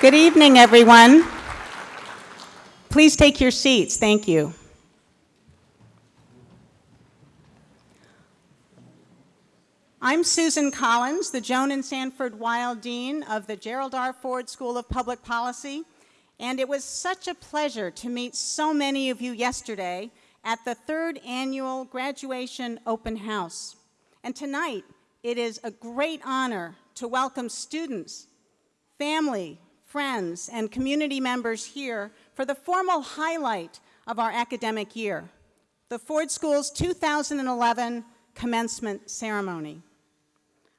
Good evening, everyone. Please take your seats. Thank you. I'm Susan Collins, the Joan and Sanford Weill Dean of the Gerald R. Ford School of Public Policy, and it was such a pleasure to meet so many of you yesterday at the third annual graduation open house. And tonight, it is a great honor to welcome students, family, friends, and community members here for the formal highlight of our academic year, the Ford School's 2011 commencement ceremony.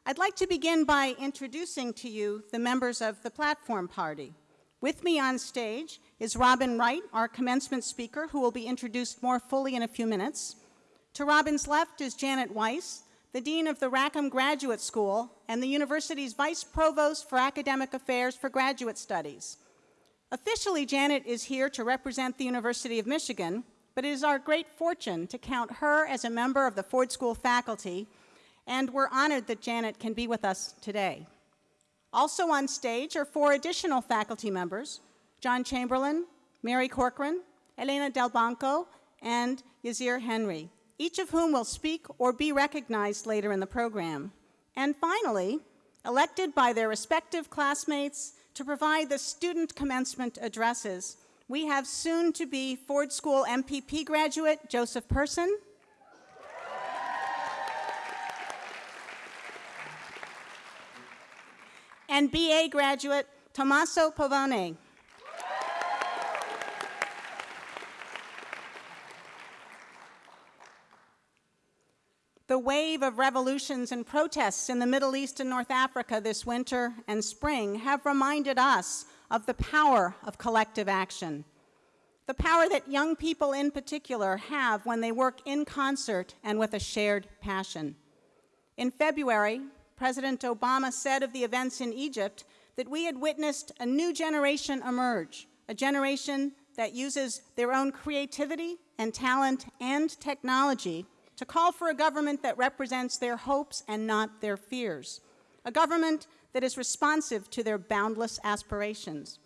I'd like to begin by introducing to you the members of the platform party. With me on stage is Robin Wright, our commencement speaker, who will be introduced more fully in a few minutes. To Robin's left is Janet Weiss, the Dean of the Rackham Graduate School and the university's Vice Provost for Academic Affairs for Graduate Studies. Officially, Janet is here to represent the University of Michigan, but it is our great fortune to count her as a member of the Ford School faculty, and we're honored that Janet can be with us today. Also on stage are four additional faculty members, John Chamberlain, Mary Corcoran, Elena Delbanco, and Yazier Henry each of whom will speak or be recognized later in the program. And finally, elected by their respective classmates to provide the student commencement addresses, we have soon-to-be Ford School MPP graduate Joseph Person, and BA graduate Tommaso Pavone. The wave of revolutions and protests in the Middle East and North Africa this winter and spring have reminded us of the power of collective action. The power that young people in particular have when they work in concert and with a shared passion. In February, President Obama said of the events in Egypt that we had witnessed a new generation emerge, a generation that uses their own creativity and talent and technology to call for a government that represents their hopes and not their fears, a government that is responsive to their boundless aspirations.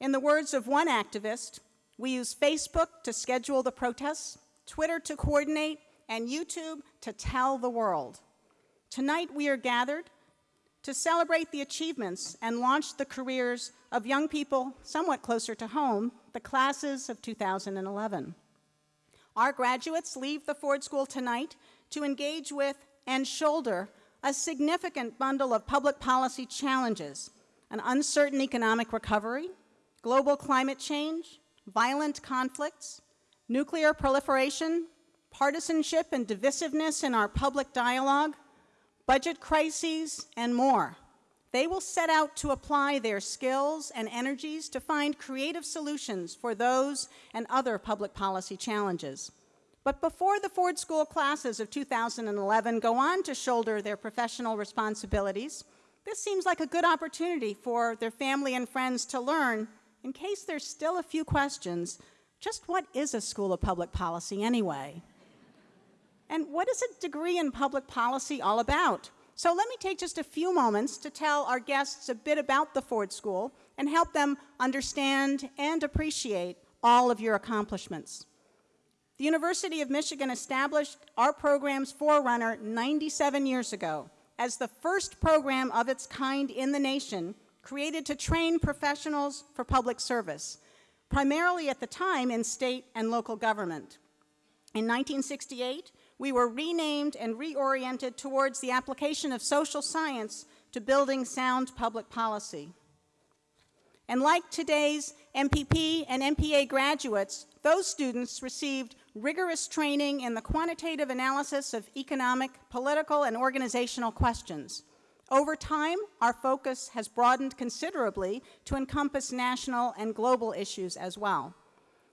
In the words of one activist, we use Facebook to schedule the protests, Twitter to coordinate, and YouTube to tell the world. Tonight we are gathered to celebrate the achievements and launch the careers of young people somewhat closer to home, the classes of 2011. Our graduates leave the Ford School tonight to engage with and shoulder a significant bundle of public policy challenges, an uncertain economic recovery, global climate change, violent conflicts, nuclear proliferation, partisanship and divisiveness in our public dialogue, budget crises, and more. They will set out to apply their skills and energies to find creative solutions for those and other public policy challenges. But before the Ford School classes of 2011 go on to shoulder their professional responsibilities, this seems like a good opportunity for their family and friends to learn, in case there's still a few questions, just what is a School of Public Policy anyway? And what is a degree in public policy all about? So let me take just a few moments to tell our guests a bit about the Ford School and help them understand and appreciate all of your accomplishments. The University of Michigan established our program's forerunner 97 years ago as the first program of its kind in the nation created to train professionals for public service, primarily at the time in state and local government. In 1968, we were renamed and reoriented towards the application of social science to building sound public policy. And like today's MPP and MPA graduates, those students received rigorous training in the quantitative analysis of economic, political, and organizational questions. Over time, our focus has broadened considerably to encompass national and global issues as well.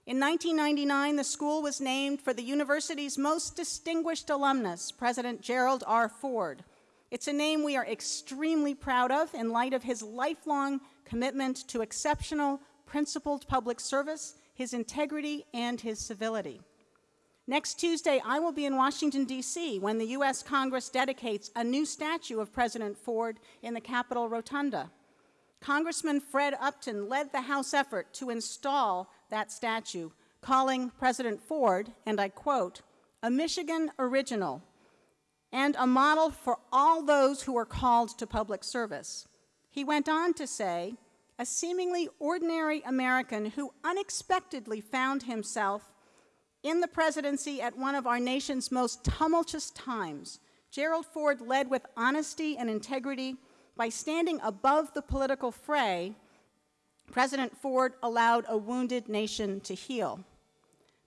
In 1999, the school was named for the university's most distinguished alumnus, President Gerald R. Ford. It's a name we are extremely proud of in light of his lifelong commitment to exceptional, principled public service, his integrity, and his civility. Next Tuesday, I will be in Washington, D.C. when the U.S. Congress dedicates a new statue of President Ford in the Capitol Rotunda. Congressman Fred Upton led the House effort to install that statue, calling President Ford, and I quote, a Michigan original and a model for all those who are called to public service. He went on to say, a seemingly ordinary American who unexpectedly found himself in the presidency at one of our nation's most tumultuous times, Gerald Ford led with honesty and integrity by standing above the political fray. President Ford allowed a wounded nation to heal.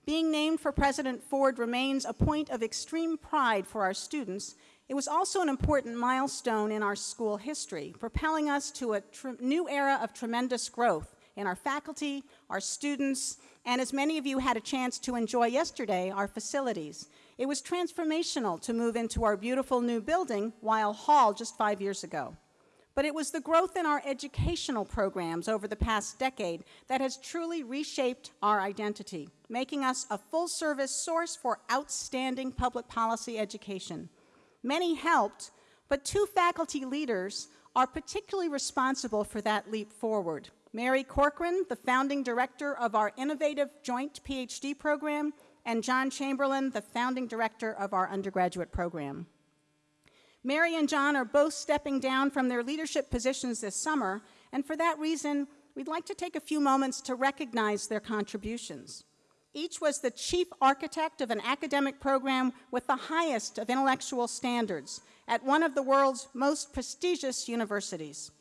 Being named for President Ford remains a point of extreme pride for our students. It was also an important milestone in our school history, propelling us to a new era of tremendous growth in our faculty, our students, and as many of you had a chance to enjoy yesterday, our facilities. It was transformational to move into our beautiful new building, Weill Hall, just five years ago. But it was the growth in our educational programs over the past decade that has truly reshaped our identity, making us a full-service source for outstanding public policy education. Many helped, but two faculty leaders are particularly responsible for that leap forward. Mary Corcoran, the founding director of our innovative joint PhD program, and John Chamberlain, the founding director of our undergraduate program. Mary and John are both stepping down from their leadership positions this summer, and for that reason, we'd like to take a few moments to recognize their contributions. Each was the chief architect of an academic program with the highest of intellectual standards at one of the world's most prestigious universities.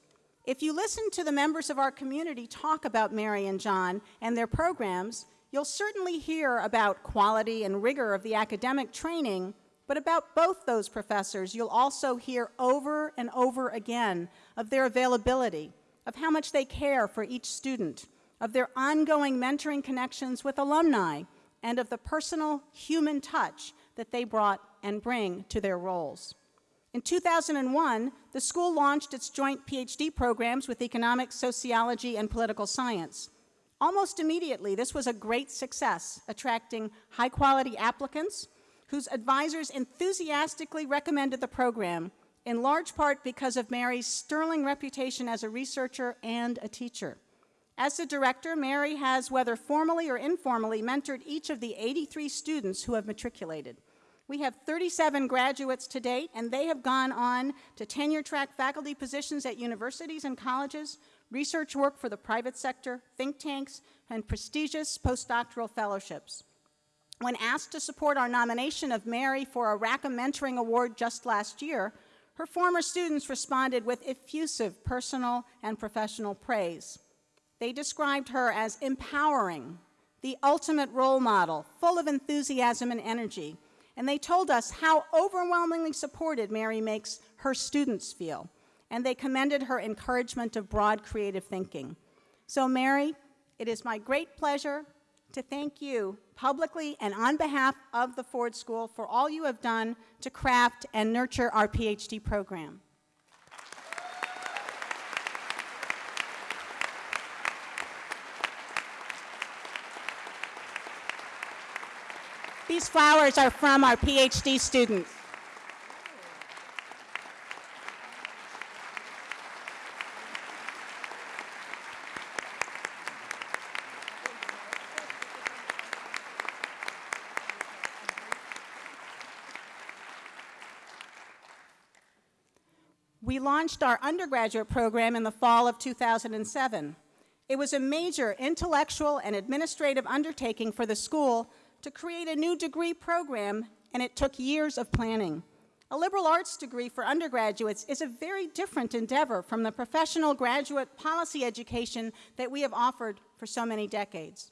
If you listen to the members of our community talk about Mary and John and their programs, you'll certainly hear about quality and rigor of the academic training, but about both those professors, you'll also hear over and over again of their availability, of how much they care for each student, of their ongoing mentoring connections with alumni, and of the personal human touch that they brought and bring to their roles. In 2001, the school launched its joint PhD programs with economics, sociology, and political science. Almost immediately, this was a great success, attracting high-quality applicants whose advisors enthusiastically recommended the program, in large part because of Mary's sterling reputation as a researcher and a teacher. As the director, Mary has, whether formally or informally, mentored each of the 83 students who have matriculated. We have 37 graduates to date, and they have gone on to tenure track faculty positions at universities and colleges, research work for the private sector, think tanks, and prestigious postdoctoral fellowships. When asked to support our nomination of Mary for a Rackham Mentoring Award just last year, her former students responded with effusive personal and professional praise. They described her as empowering, the ultimate role model, full of enthusiasm and energy, and they told us how overwhelmingly supported Mary makes her students feel, and they commended her encouragement of broad creative thinking. So Mary, it is my great pleasure to thank you publicly and on behalf of the Ford School for all you have done to craft and nurture our PhD program. These flowers are from our PhD students. We launched our undergraduate program in the fall of 2007. It was a major intellectual and administrative undertaking for the school to create a new degree program, and it took years of planning. A liberal arts degree for undergraduates is a very different endeavor from the professional graduate policy education that we have offered for so many decades.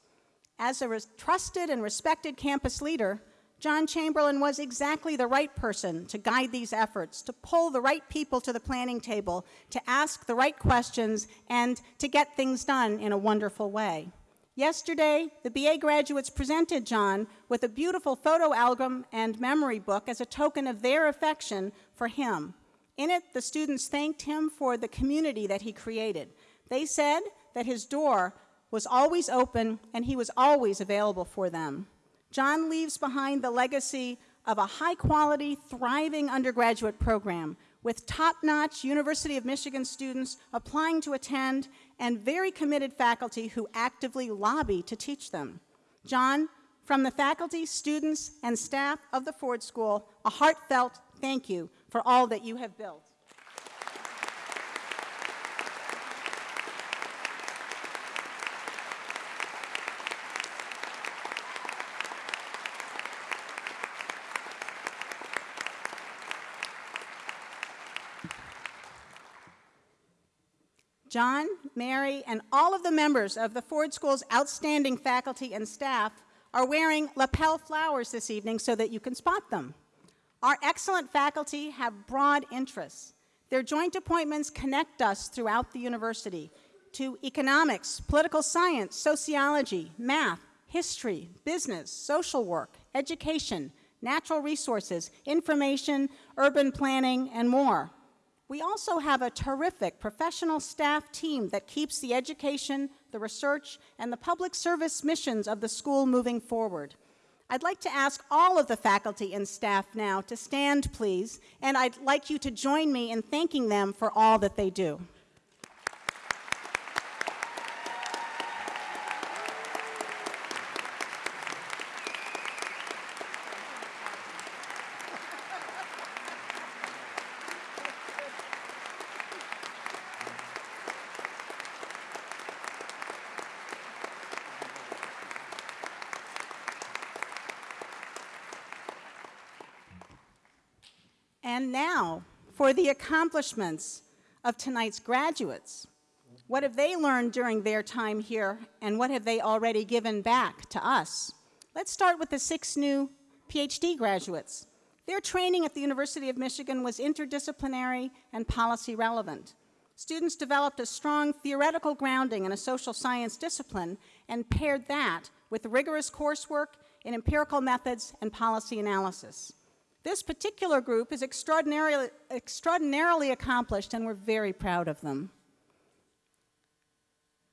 As a trusted and respected campus leader, John Chamberlain was exactly the right person to guide these efforts, to pull the right people to the planning table, to ask the right questions, and to get things done in a wonderful way. Yesterday, the BA graduates presented John with a beautiful photo album and memory book as a token of their affection for him. In it, the students thanked him for the community that he created. They said that his door was always open and he was always available for them. John leaves behind the legacy of a high quality, thriving undergraduate program with top-notch University of Michigan students applying to attend and very committed faculty who actively lobby to teach them. John, from the faculty, students, and staff of the Ford School, a heartfelt thank you for all that you have built. John, Mary, and all of the members of the Ford School's outstanding faculty and staff are wearing lapel flowers this evening so that you can spot them. Our excellent faculty have broad interests. Their joint appointments connect us throughout the university to economics, political science, sociology, math, history, business, social work, education, natural resources, information, urban planning, and more. We also have a terrific professional staff team that keeps the education, the research, and the public service missions of the school moving forward. I'd like to ask all of the faculty and staff now to stand, please, and I'd like you to join me in thanking them for all that they do. And for the accomplishments of tonight's graduates. What have they learned during their time here, and what have they already given back to us? Let's start with the six new PhD graduates. Their training at the University of Michigan was interdisciplinary and policy relevant. Students developed a strong theoretical grounding in a social science discipline and paired that with rigorous coursework in empirical methods and policy analysis. This particular group is extraordinarily, extraordinarily accomplished and we're very proud of them.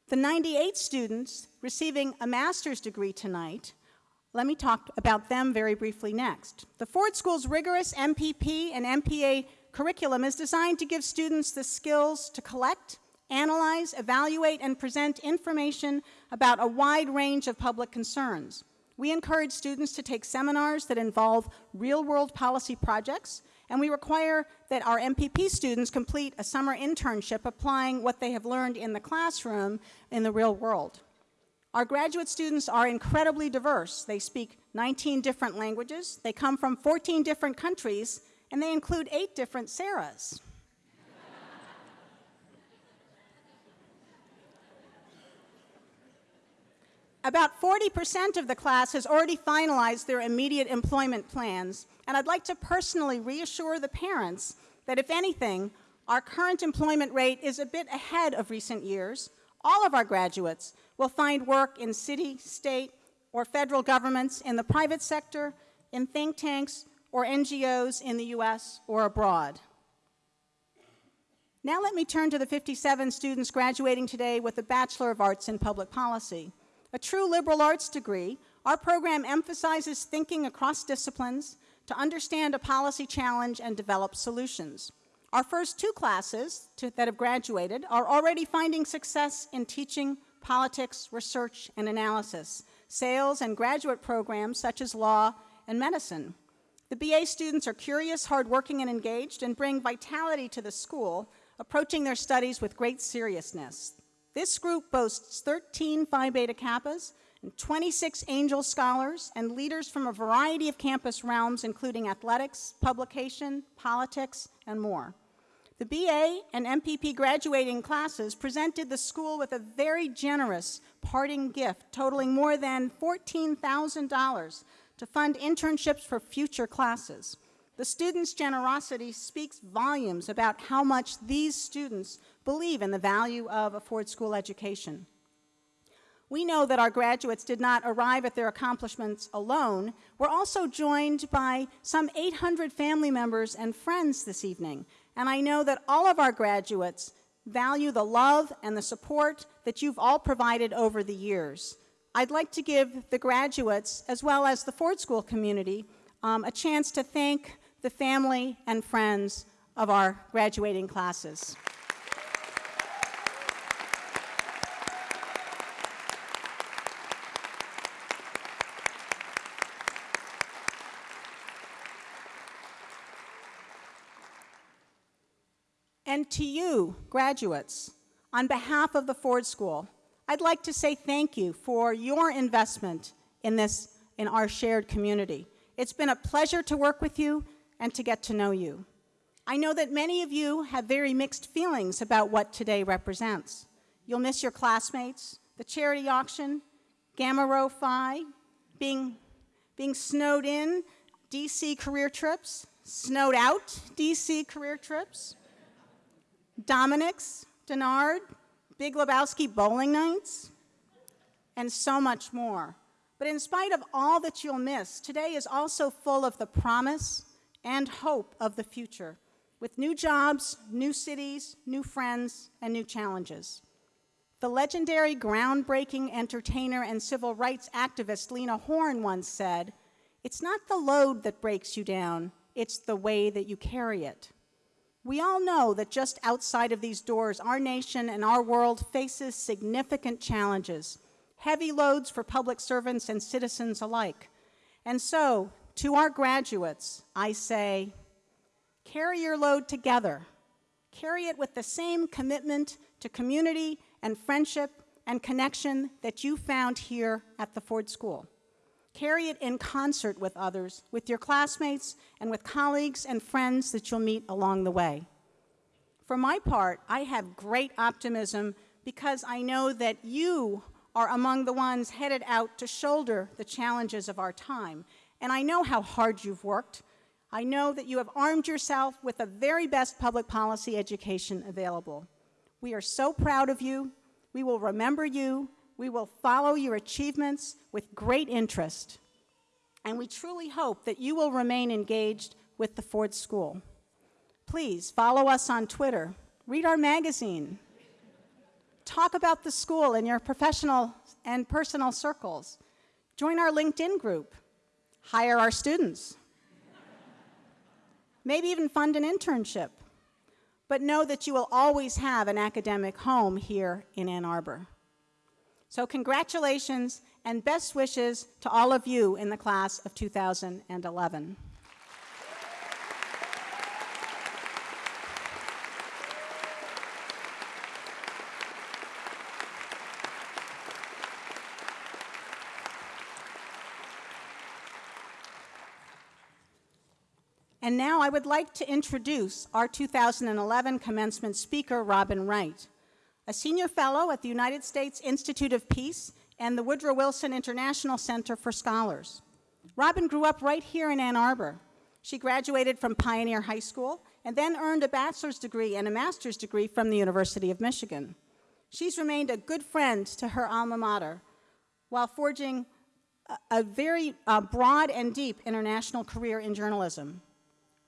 The 98 students receiving a master's degree tonight, let me talk about them very briefly next. The Ford School's rigorous MPP and MPA curriculum is designed to give students the skills to collect, analyze, evaluate, and present information about a wide range of public concerns. We encourage students to take seminars that involve real-world policy projects, and we require that our MPP students complete a summer internship applying what they have learned in the classroom in the real world. Our graduate students are incredibly diverse. They speak 19 different languages, they come from 14 different countries, and they include eight different Sarahs. About 40% of the class has already finalized their immediate employment plans, and I'd like to personally reassure the parents that if anything, our current employment rate is a bit ahead of recent years. All of our graduates will find work in city, state, or federal governments, in the private sector, in think tanks, or NGOs in the US or abroad. Now let me turn to the 57 students graduating today with a Bachelor of Arts in Public Policy. A true liberal arts degree, our program emphasizes thinking across disciplines to understand a policy challenge and develop solutions. Our first two classes to, that have graduated are already finding success in teaching politics, research, and analysis, sales, and graduate programs such as law and medicine. The BA students are curious, hardworking, and engaged and bring vitality to the school, approaching their studies with great seriousness. This group boasts 13 Phi Beta Kappas and 26 Angell Scholars and leaders from a variety of campus realms, including athletics, publication, politics, and more. The BA and MPP graduating classes presented the school with a very generous parting gift totaling more than $14,000 to fund internships for future classes. The students' generosity speaks volumes about how much these students believe in the value of a Ford School education. We know that our graduates did not arrive at their accomplishments alone. We're also joined by some 800 family members and friends this evening. And I know that all of our graduates value the love and the support that you've all provided over the years. I'd like to give the graduates, as well as the Ford School community, um, a chance to thank the family and friends of our graduating classes. And to you, graduates, on behalf of the Ford School, I'd like to say thank you for your investment in this, in our shared community. It's been a pleasure to work with you and to get to know you. I know that many of you have very mixed feelings about what today represents. You'll miss your classmates, the charity auction, Gamma Rho Phi, being, being snowed in, DC career trips, snowed out DC career trips, Dominick's, Denard, Big Lebowski bowling nights, and so much more. But in spite of all that you'll miss, today is also full of the promise and hope of the future, with new jobs, new cities, new friends, and new challenges. The legendary groundbreaking entertainer and civil rights activist Lena Horne once said, It's not the load that breaks you down, it's the way that you carry it. We all know that just outside of these doors, our nation and our world faces significant challenges, heavy loads for public servants and citizens alike. And so, to our graduates, I say, carry your load together. Carry it with the same commitment to community and friendship and connection that you found here at the Ford School. Carry it in concert with others, with your classmates, and with colleagues and friends that you'll meet along the way. For my part, I have great optimism because I know that you are among the ones headed out to shoulder the challenges of our time. And I know how hard you've worked. I know that you have armed yourself with the very best public policy education available. We are so proud of you. We will remember you we will follow your achievements with great interest, and we truly hope that you will remain engaged with the Ford School. Please follow us on Twitter, read our magazine, talk about the school in your professional and personal circles, join our LinkedIn group, hire our students, maybe even fund an internship. But know that you will always have an academic home here in Ann Arbor. So congratulations and best wishes to all of you in the class of 2011. And now I would like to introduce our 2011 commencement speaker, Robin Wright a senior fellow at the United States Institute of Peace and the Woodrow Wilson International Center for Scholars. Robin grew up right here in Ann Arbor. She graduated from Pioneer High School and then earned a bachelor's degree and a master's degree from the University of Michigan. She's remained a good friend to her alma mater while forging a, a very uh, broad and deep international career in journalism.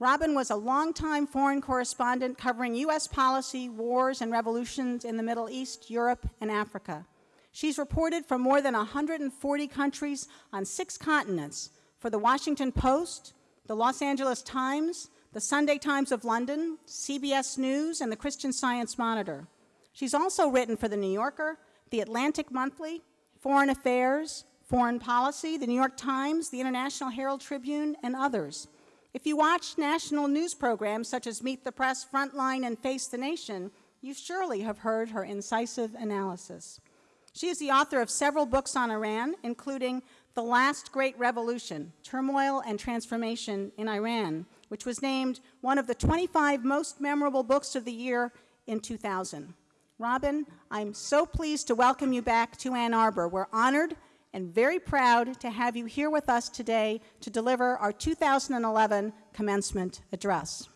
Robin was a longtime foreign correspondent covering U.S. policy, wars, and revolutions in the Middle East, Europe, and Africa. She's reported from more than 140 countries on six continents for the Washington Post, the Los Angeles Times, the Sunday Times of London, CBS News, and the Christian Science Monitor. She's also written for The New Yorker, The Atlantic Monthly, Foreign Affairs, Foreign Policy, The New York Times, the International Herald Tribune, and others. If you watch national news programs such as Meet the Press, Frontline, and Face the Nation, you surely have heard her incisive analysis. She is the author of several books on Iran, including The Last Great Revolution, Turmoil and Transformation in Iran, which was named one of the 25 most memorable books of the year in 2000. Robin, I'm so pleased to welcome you back to Ann Arbor. We're honored and very proud to have you here with us today to deliver our 2011 commencement address.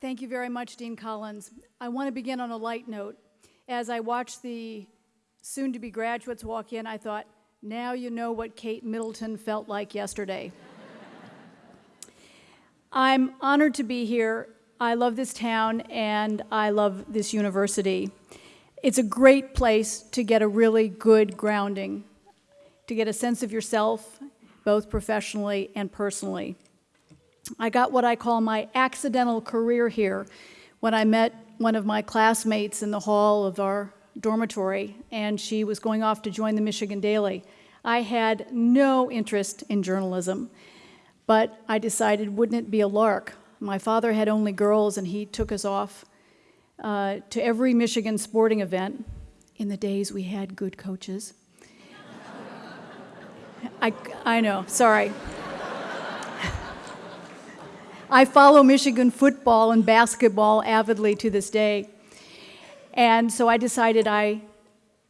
Thank you very much, Dean Collins. I want to begin on a light note. As I watched the soon-to-be graduates walk in, I thought, now you know what Kate Middleton felt like yesterday. I'm honored to be here. I love this town and I love this university. It's a great place to get a really good grounding, to get a sense of yourself, both professionally and personally. I got what I call my accidental career here when I met one of my classmates in the hall of our dormitory, and she was going off to join the Michigan Daily. I had no interest in journalism, but I decided, wouldn't it be a lark? My father had only girls, and he took us off uh, to every Michigan sporting event. In the days we had good coaches. I, I know, sorry. I follow Michigan football and basketball avidly to this day. And so I decided I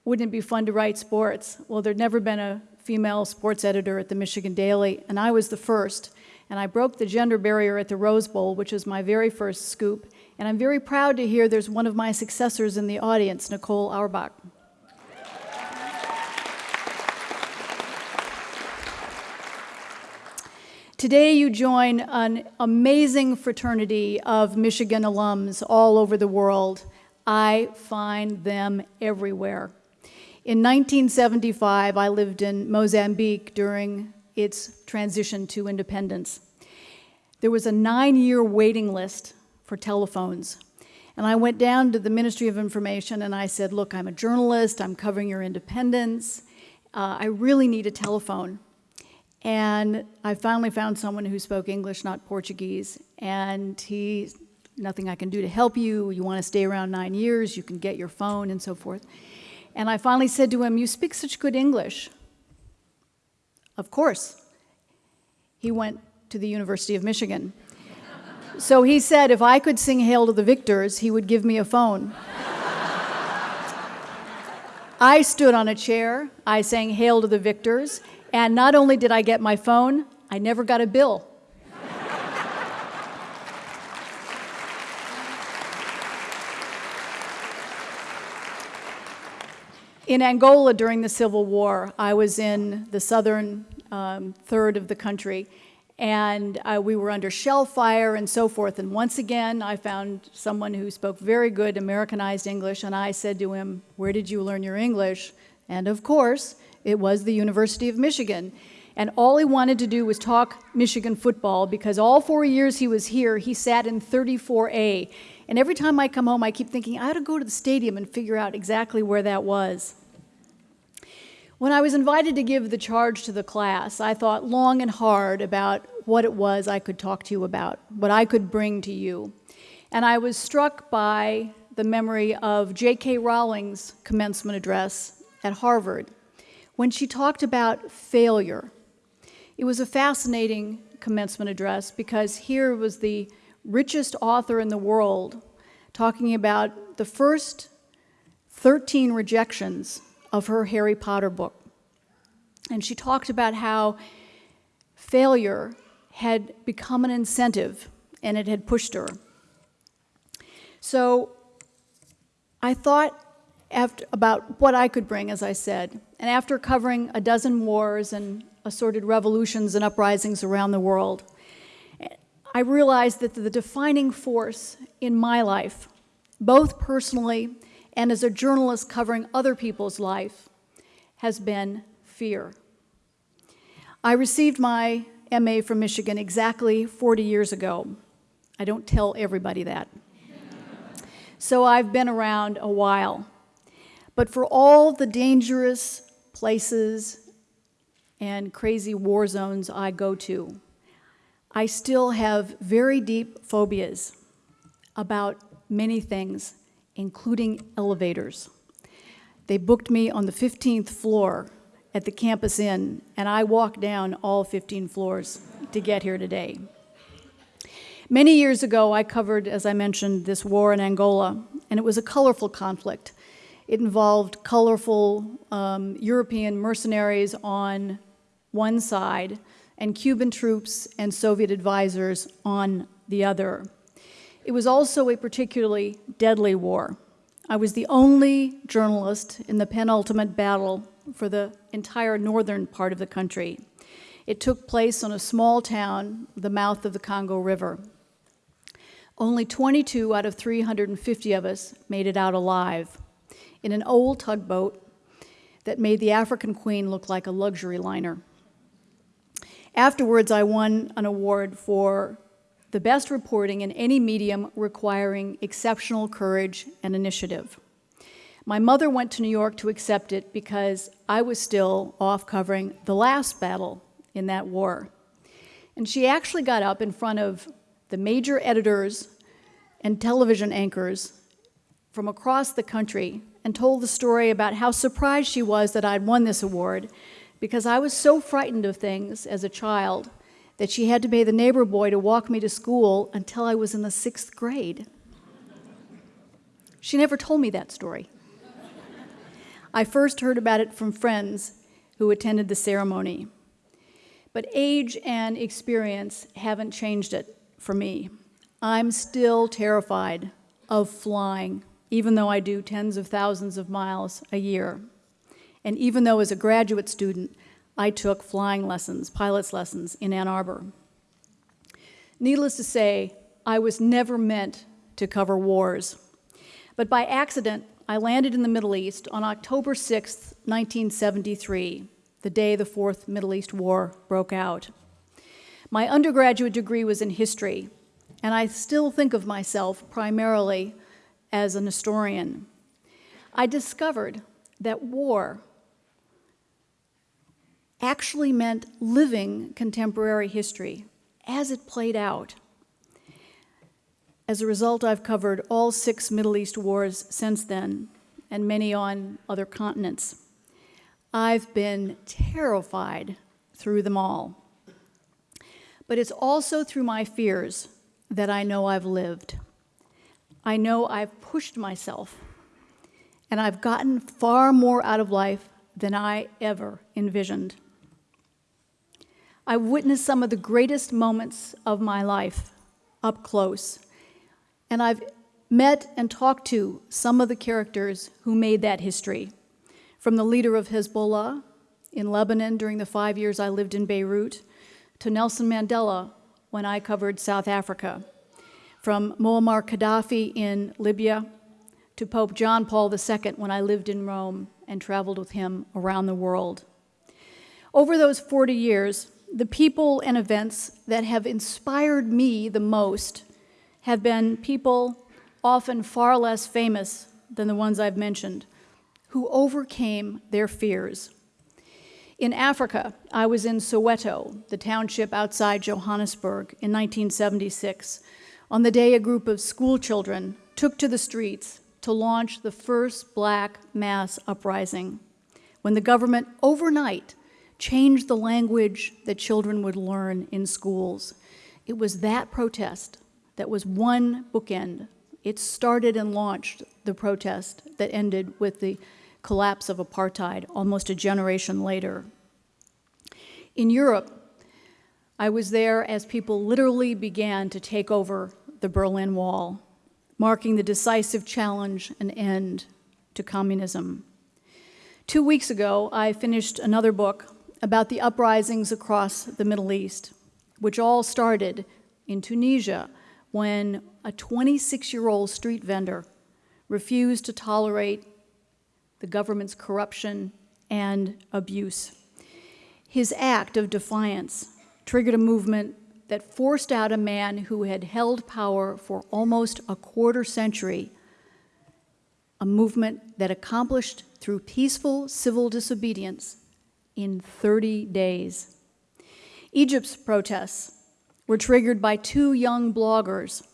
wouldn't it be fun to write sports? Well, there'd never been a female sports editor at the Michigan Daily, and I was the first. And I broke the gender barrier at the Rose Bowl, which was my very first scoop. And I'm very proud to hear there's one of my successors in the audience, Nicole Auerbach. Today, you join an amazing fraternity of Michigan alums all over the world. I find them everywhere. In 1975, I lived in Mozambique during its transition to independence. There was a nine year waiting list for telephones. And I went down to the Ministry of Information and I said, Look, I'm a journalist, I'm covering your independence, uh, I really need a telephone. And I finally found someone who spoke English, not Portuguese. And he, nothing I can do to help you. You want to stay around nine years, you can get your phone and so forth. And I finally said to him, You speak such good English. Of course. He went to the University of Michigan. so he said if I could sing Hail to the Victors, he would give me a phone. I stood on a chair, I sang Hail to the Victors, and not only did I get my phone, I never got a bill. In Angola during the Civil War, I was in the southern um, third of the country, and uh, we were under shell fire and so forth. And once again, I found someone who spoke very good Americanized English, and I said to him, Where did you learn your English? And of course, it was the University of Michigan. And all he wanted to do was talk Michigan football because all four years he was here, he sat in 34A. And every time I come home, I keep thinking, I ought to go to the stadium and figure out exactly where that was. When I was invited to give the charge to the class, I thought long and hard about what it was I could talk to you about, what I could bring to you. And I was struck by the memory of J.K. Rowling's commencement address at Harvard when she talked about failure. It was a fascinating commencement address because here was the richest author in the world talking about the first 13 rejections of her Harry Potter book. And she talked about how failure had become an incentive and it had pushed her. So I thought after, about what I could bring, as I said. And after covering a dozen wars and assorted revolutions and uprisings around the world, I realized that the defining force in my life, both personally and as a journalist covering other people's life, has been fear. I received my MA from Michigan exactly 40 years ago. I don't tell everybody that. so I've been around a while. But for all the dangerous places and crazy war zones I go to, I still have very deep phobias about many things, including elevators. They booked me on the 15th floor at the Campus Inn, and I walked down all 15 floors to get here today. Many years ago, I covered, as I mentioned, this war in Angola, and it was a colorful conflict. It involved colorful um, European mercenaries on one side and Cuban troops and Soviet advisors on the other. It was also a particularly deadly war. I was the only journalist in the penultimate battle for the entire northern part of the country. It took place on a small town, the mouth of the Congo River. Only 22 out of 350 of us made it out alive. in an old tugboat that made the African Queen look like a luxury liner. Afterwards, I won an award for the best reporting in any medium requiring exceptional courage and initiative. My mother went to New York to accept it because I was still off covering the last battle in that war. And she actually got up in front of the major editors and television anchors from across the country and told the story about how surprised she was that I'd won this award because I was so frightened of things as a child that she had to pay the neighbor boy to walk me to school until I was in the sixth grade. She never told me that story. I first heard about it from friends who attended the ceremony. But age and experience haven't changed it for me. I'm still terrified of flying, even though I do tens of thousands of miles a year. And even though as a graduate student, I took flying lessons, pilot's lessons in Ann Arbor. Needless to say, I was never meant to cover wars. But by accident, I landed in the Middle East on October 6, 1973, the day the Fourth Middle East War broke out. My undergraduate degree was in history, and I still think of myself primarily as an historian. I discovered that war actually meant living contemporary history as it played out. As a result, I've covered all six Middle East wars since then, and many on other continents. I've been terrified through them all. But it's also through my fears that I know I've lived. I know I've pushed myself, and I've gotten far more out of life than I ever envisioned. I witnessed some of the greatest moments of my life up close, and I've met and talked to some of the characters who made that history, from the leader of Hezbollah in Lebanon during the five years I lived in Beirut, to Nelson Mandela when I covered South Africa, from Muammar Gaddafi in Libya to Pope John Paul II when I lived in Rome and traveled with him around the world. Over those 40 years, the people and events that have inspired me the most have been people often far less famous than the ones I've mentioned, who overcame their fears. In Africa, I was in Soweto, the township outside Johannesburg, in 1976, on the day a group of school children took to the streets to launch the first black mass uprising, when the government overnight changed the language that children would learn in schools. It was that protest that was one bookend. It started and launched the protest that ended with the collapse of apartheid almost a generation later. In Europe, I was there as people literally began to take over the Berlin Wall, marking the decisive challenge and end to communism. Two weeks ago, I finished another book about the uprisings across the Middle East, which all started in Tunisia when a 26-year-old street vendor refused to tolerate the government's corruption and abuse. His act of defiance triggered a movement that forced out a man who had held power for almost a quarter century, a movement that accomplished through peaceful civil disobedience in 30 days. Egypt's protests were triggered by two young bloggers,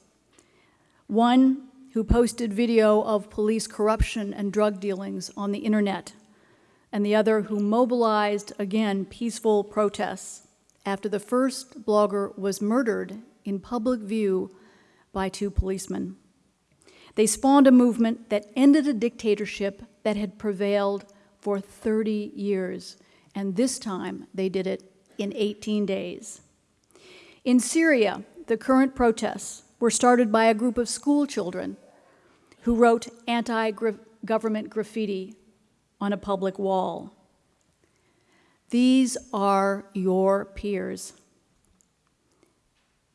one who posted video of police corruption and drug dealings on the internet, and the other who mobilized, again, peaceful protests after the first blogger was murdered in public view by two policemen. They spawned a movement that ended a dictatorship that had prevailed for 30 years and this time they did it in 18 days. In Syria, the current protests were started by a group of school children who wrote anti-government graffiti on a public wall. These are your peers.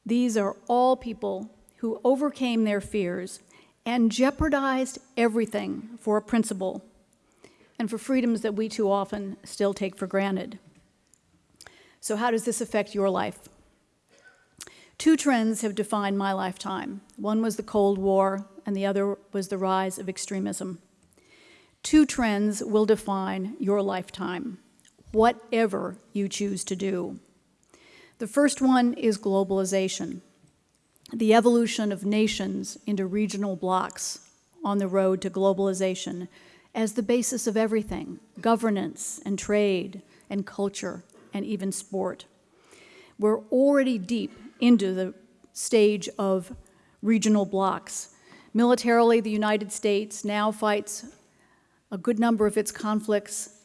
These are all people who overcame their fears and jeopardized everything for a principle and for freedoms that we too often still take for granted. So, how does this affect your life? Two trends have defined my lifetime. One was the Cold War, and the other was the rise of extremism. Two trends will define your lifetime, whatever you choose to do. The first one is globalization, the evolution of nations into regional blocks on the road to globalization as the basis of everything governance and trade and culture and even sport. We're already deep into the stage of regional blocs. Militarily, the United States now fights a good number of its conflicts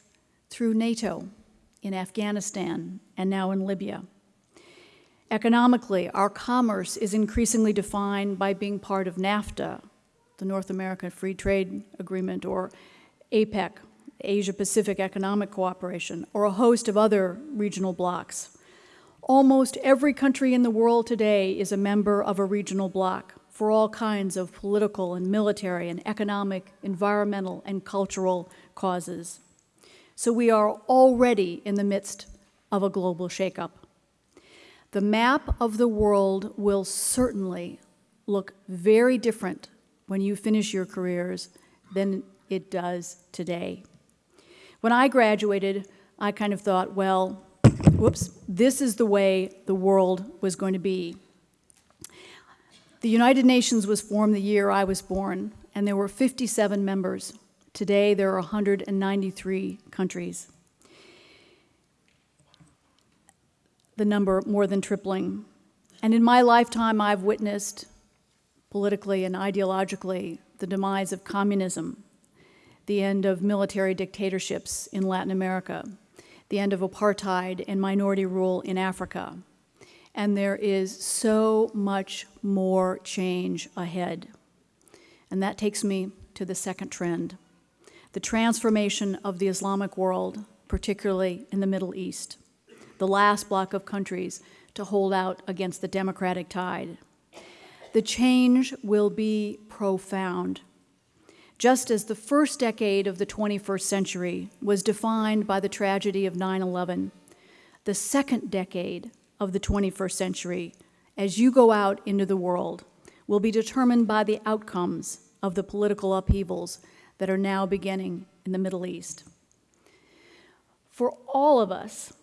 through NATO in Afghanistan and now in Libya. Economically, our commerce is increasingly defined by being part of NAFTA, the North American Free Trade Agreement, or APEC, Asia Pacific Economic Cooperation, or a host of other regional blocs. Almost every country in the world today is a member of a regional bloc for all kinds of political and military and economic, environmental, and cultural causes. So we are already in the midst of a global shakeup. The map of the world will certainly look very different when you finish your careers than it does today. When I graduated, I kind of thought, well, whoops, this is the way the world was going to be. The United Nations was formed the year I was born, and there were 57 members. Today, there are 193 countries. The number more than tripling. And in my lifetime, I've witnessed, politically and ideologically, the demise of communism, the end of military dictatorships in Latin America, the end of apartheid and minority rule in Africa. And there is so much more change ahead. And that takes me to the second trend the transformation of the Islamic world, particularly in the Middle East, the last bloc of countries to hold out against the democratic tide. The change will be profound just as the first decade of the 21st century was defined by the tragedy of 9 11, the second decade of the 21st century, as you go out into the world, will be determined by the outcomes of the political upheavals that are now beginning in the Middle East. For all of us,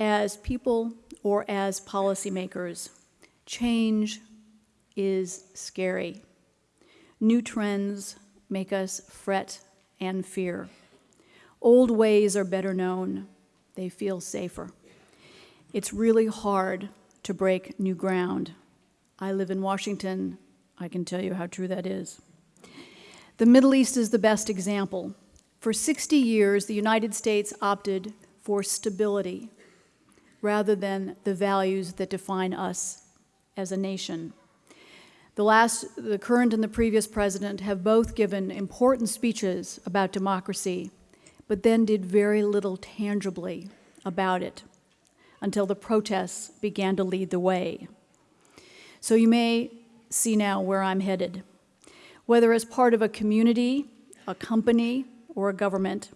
as people or as policymakers, change is scary. New trends make us fret and fear. Old ways are better known, they feel safer. It's really hard to break new ground. I live in Washington, I can tell you how true that is. The Middle East is the best example. For 60 years, the United States opted for stability rather than the values that define us as a nation. The last, the current and the previous president have both given important speeches about democracy, but then did very little tangibly about it until the protests began to lead the way. So you may see now where I'm headed. Whether as part of a community, a company, or a government,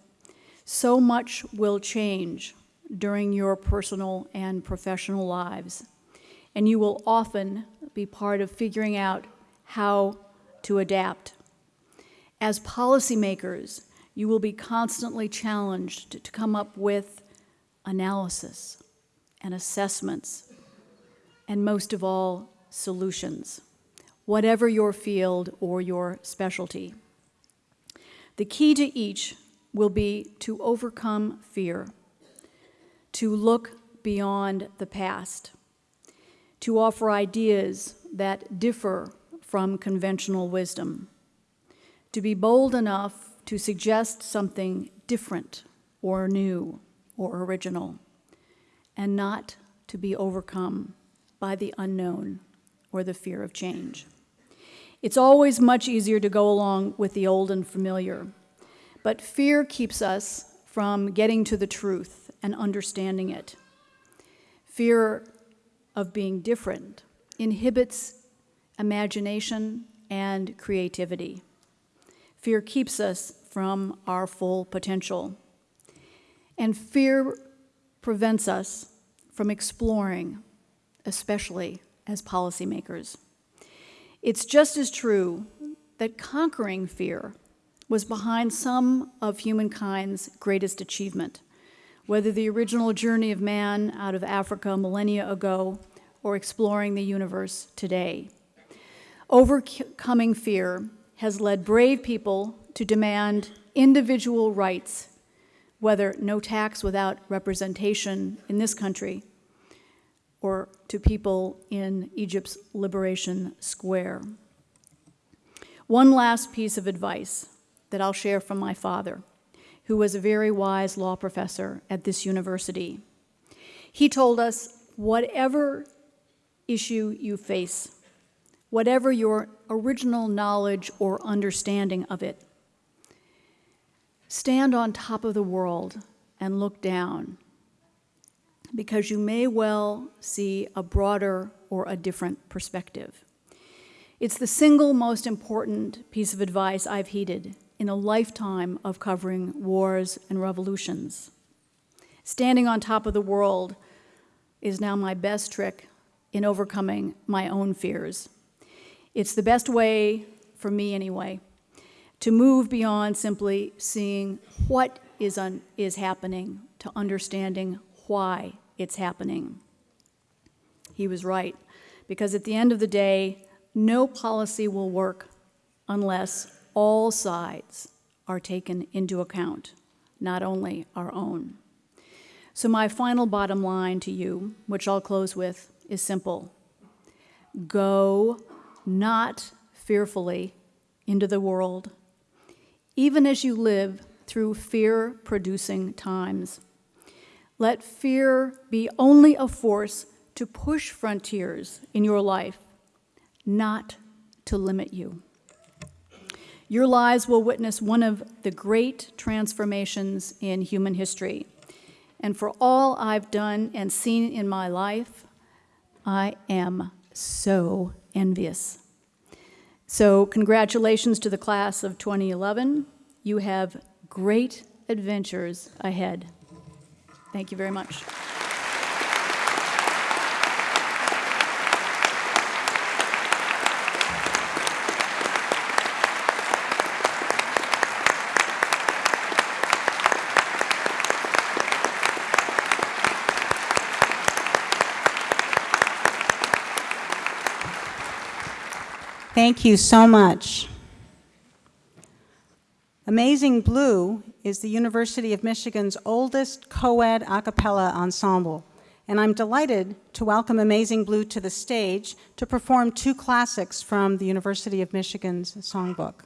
so much will change during your personal and professional lives, and you will often be part of figuring out how to adapt. As policymakers, you will be constantly challenged to come up with analysis and assessments, and most of all, solutions, whatever your field or your specialty. The key to each will be to overcome fear, to look beyond the past, to offer ideas that differ from conventional wisdom, to be bold enough to suggest something different or new or original, and not to be overcome by the unknown or the fear of change. It's always much easier to go along with the old and familiar, but fear keeps us from getting to the truth and understanding it. Fear of being different inhibits imagination and creativity. Fear keeps us from our full potential. And fear prevents us from exploring, especially as policymakers. It's just as true that conquering fear was behind some of humankind's greatest achievement, whether the original journey of man out of Africa millennia ago or exploring the universe today. Overcoming fear has led brave people to demand individual rights, whether no tax without representation in this country or to people in Egypt's Liberation Square. One last piece of advice that I'll share from my father, who was a very wise law professor at this university. He told us, whatever issue you face, whatever your original knowledge or understanding of it, stand on top of the world and look down because you may well see a broader or a different perspective. It's the single most important piece of advice I've heeded in a lifetime of covering wars and revolutions. Standing on top of the world is now my best trick in overcoming my own fears. It's the best way, for me anyway, to move beyond simply seeing what is, is happening to understanding why it's happening. He was right, because at the end of the day, no policy will work unless all sides are taken into account, not only our own. So my final bottom line to you, which I'll close with, is simple. Go not fearfully into the world, even as you live through fear-producing times. Let fear be only a force to push frontiers in your life, not to limit you. Your lives will witness one of the great transformations in human history. And for all I've done and seen in my life, I am so envious. So congratulations to the class of 2011. You have great adventures ahead. Thank you very much. Thank you so much. Amazing Blue is the University of Michigan's oldest co-ed a cappella ensemble, and I'm delighted to welcome Amazing Blue to the stage to perform two classics from the University of Michigan's songbook.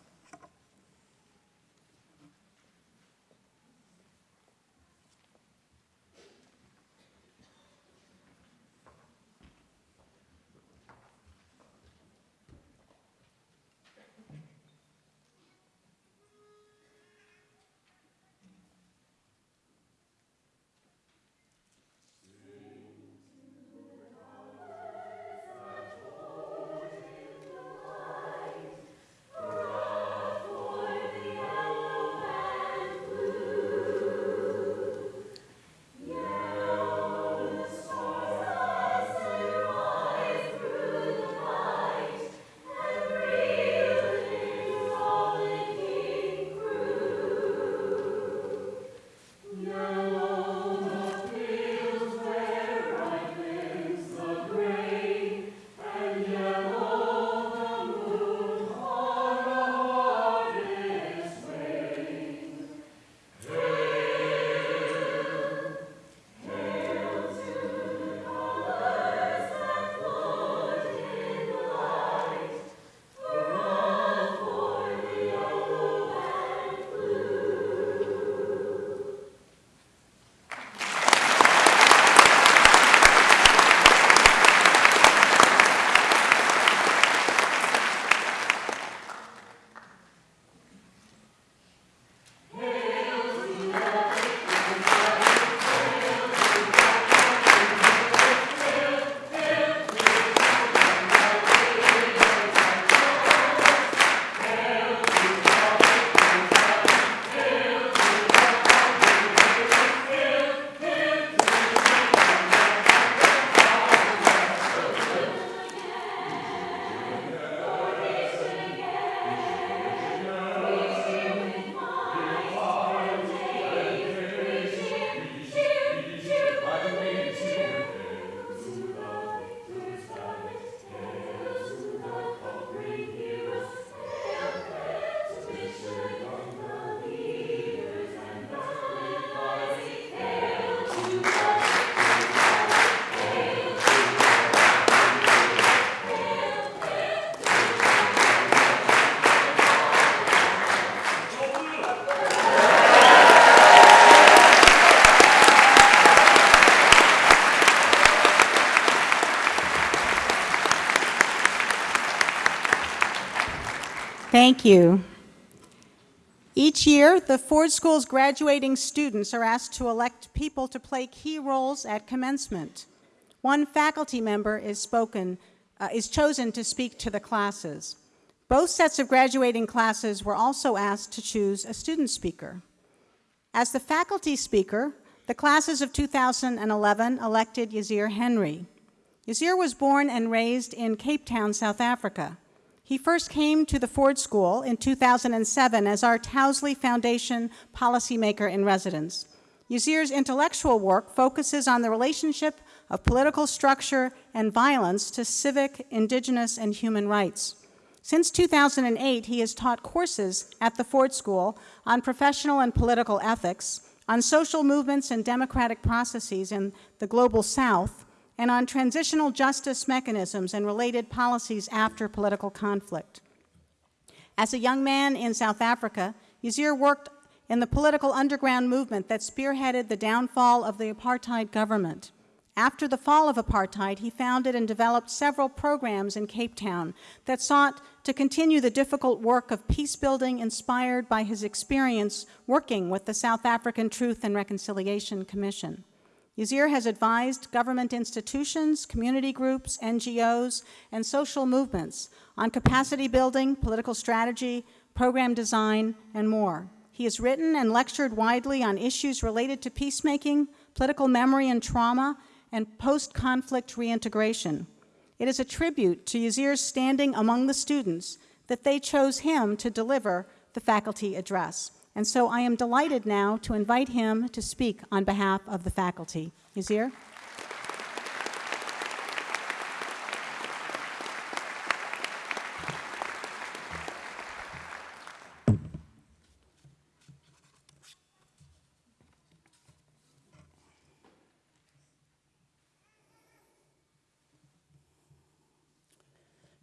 Thank you. Each year, the Ford School's graduating students are asked to elect people to play key roles at commencement. One faculty member is spoken, uh, is chosen to speak to the classes. Both sets of graduating classes were also asked to choose a student speaker. As the faculty speaker, the classes of 2011 elected Yazir Henry. Yazir was born and raised in Cape Town, South Africa. He first came to the Ford School in 2007 as our Towsley Foundation policymaker in residence. Yazir's intellectual work focuses on the relationship of political structure and violence to civic, indigenous, and human rights. Since 2008, he has taught courses at the Ford School on professional and political ethics, on social movements and democratic processes in the global south, and on transitional justice mechanisms and related policies after political conflict. As a young man in South Africa, Yazir worked in the political underground movement that spearheaded the downfall of the apartheid government. After the fall of apartheid, he founded and developed several programs in Cape Town that sought to continue the difficult work of peace building inspired by his experience working with the South African Truth and Reconciliation Commission. Yazir has advised government institutions, community groups, NGOs, and social movements on capacity building, political strategy, program design, and more. He has written and lectured widely on issues related to peacemaking, political memory and trauma, and post-conflict reintegration. It is a tribute to Yazir's standing among the students that they chose him to deliver the faculty address. And so I am delighted now to invite him to speak on behalf of the faculty. Yazir?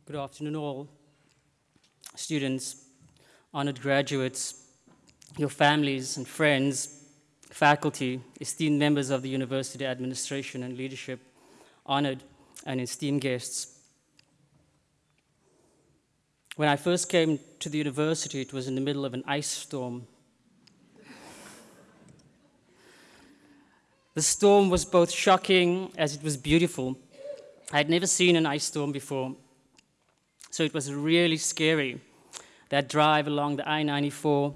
Good afternoon all, students, honored graduates, your families and friends, faculty, esteemed members of the university administration and leadership, honored and esteemed guests. When I first came to the university, it was in the middle of an ice storm. The storm was both shocking as it was beautiful. I had never seen an ice storm before, so it was really scary, that drive along the I-94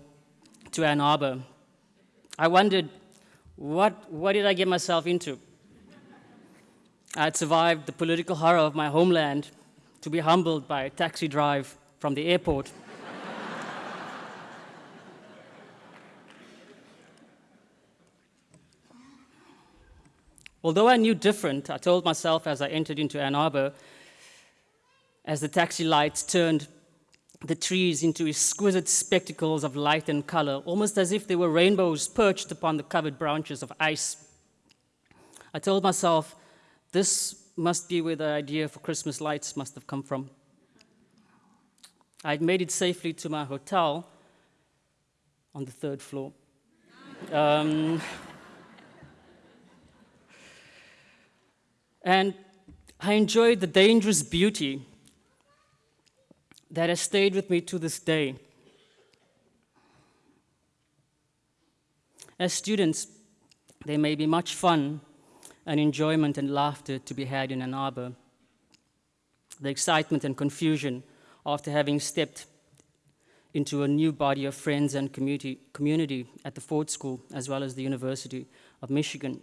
to Ann Arbor. I wondered, what, what did I get myself into? I had survived the political horror of my homeland to be humbled by a taxi drive from the airport. Although I knew different, I told myself as I entered into Ann Arbor, as the taxi lights turned the trees into exquisite spectacles of light and color, almost as if they were rainbows perched upon the covered branches of ice. I told myself, this must be where the idea for Christmas lights must have come from. I'd made it safely to my hotel on the third floor. Um, and I enjoyed the dangerous beauty that has stayed with me to this day. As students, there may be much fun and enjoyment and laughter to be had in Ann Arbor. The excitement and confusion after having stepped into a new body of friends and community, community at the Ford School, as well as the University of Michigan.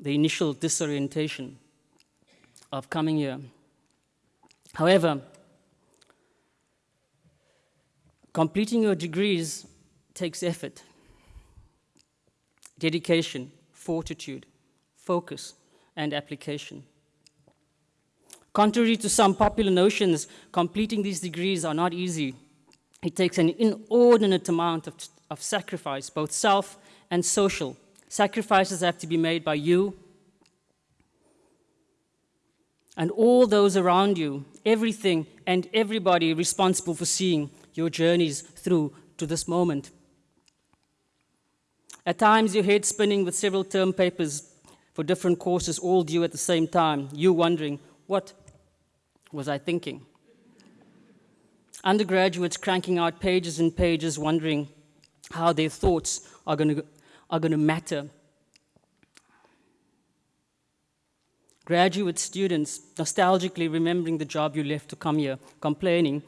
The initial disorientation of coming here. However, completing your degrees takes effort, dedication, fortitude, focus, and application. Contrary to some popular notions, completing these degrees are not easy. It takes an inordinate amount of, of sacrifice, both self and social. Sacrifices have to be made by you and all those around you, everything and everybody responsible for seeing your journeys through to this moment. At times, your head spinning with several term papers for different courses all due at the same time, you wondering, what, was I thinking? Undergraduates cranking out pages and pages, wondering how their thoughts are going to, are going to matter. Graduate students nostalgically remembering the job you left to come here, complaining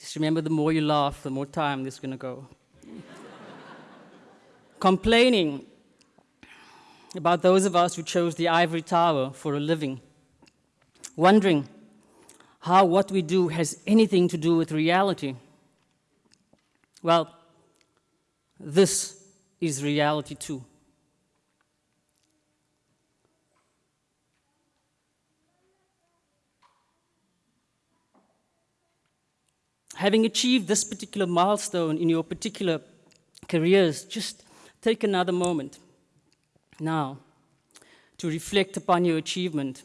Just remember the more you laugh, the more time this is going to go. Complaining about those of us who chose the ivory tower for a living. Wondering how what we do has anything to do with reality. Well, this is reality too. having achieved this particular milestone in your particular careers, just take another moment now to reflect upon your achievement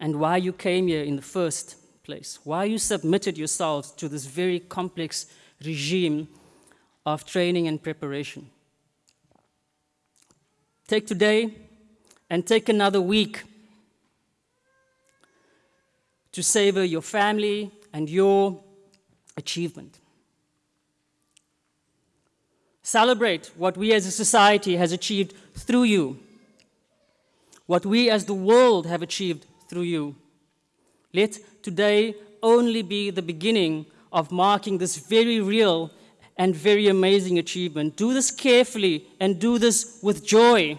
and why you came here in the first place, why you submitted yourselves to this very complex regime of training and preparation. Take today and take another week to savor your family and your achievement. Celebrate what we as a society has achieved through you, what we as the world have achieved through you. Let today only be the beginning of marking this very real and very amazing achievement. Do this carefully and do this with joy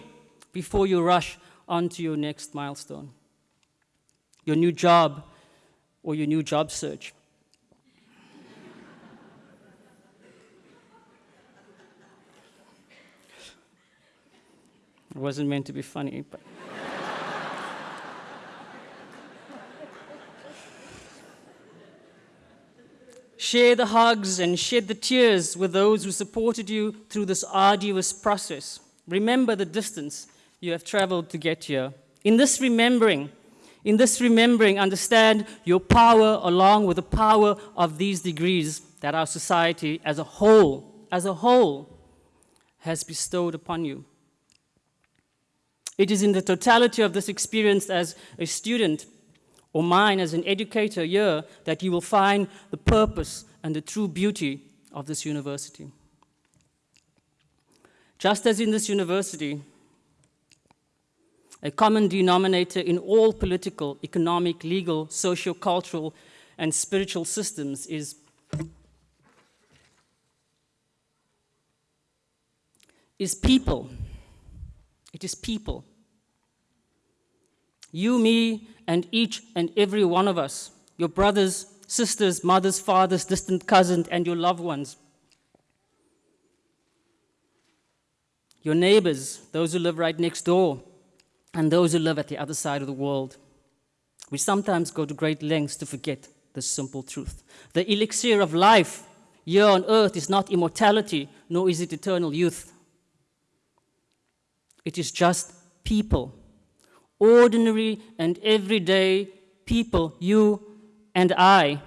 before you rush on to your next milestone. Your new job, or your new job search. It wasn't meant to be funny, but. Share the hugs and shed the tears with those who supported you through this arduous process. Remember the distance you have traveled to get here. In this remembering, in this remembering, understand your power along with the power of these degrees that our society as a whole, as a whole, has bestowed upon you. It is in the totality of this experience as a student or mine as an educator here that you will find the purpose and the true beauty of this university. Just as in this university, a common denominator in all political, economic, legal, socio-cultural, and spiritual systems is is people. It is people. You, me, and each and every one of us, your brothers, sisters, mothers, fathers, distant cousins, and your loved ones. Your neighbors, those who live right next door, and those who live at the other side of the world. We sometimes go to great lengths to forget this simple truth. The elixir of life here on earth is not immortality, nor is it eternal youth. It is just people, ordinary and everyday people, you and I.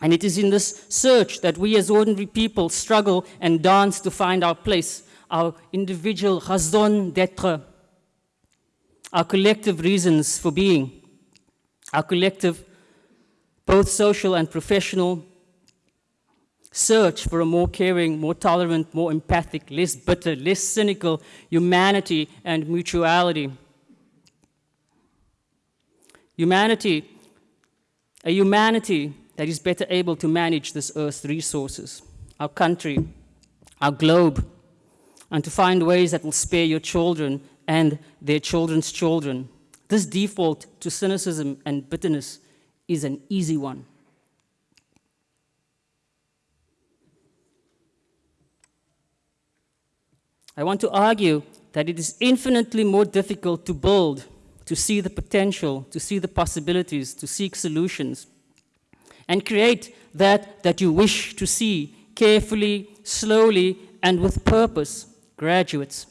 And it is in this search that we as ordinary people struggle and dance to find our place, our individual raison d'etre, our collective reasons for being, our collective, both social and professional, search for a more caring, more tolerant, more empathic, less bitter, less cynical humanity and mutuality. Humanity, a humanity that is better able to manage this earth's resources, our country, our globe, and to find ways that will spare your children and their children's children. This default to cynicism and bitterness is an easy one. I want to argue that it is infinitely more difficult to build, to see the potential, to see the possibilities, to seek solutions, and create that that you wish to see carefully, slowly, and with purpose, graduates.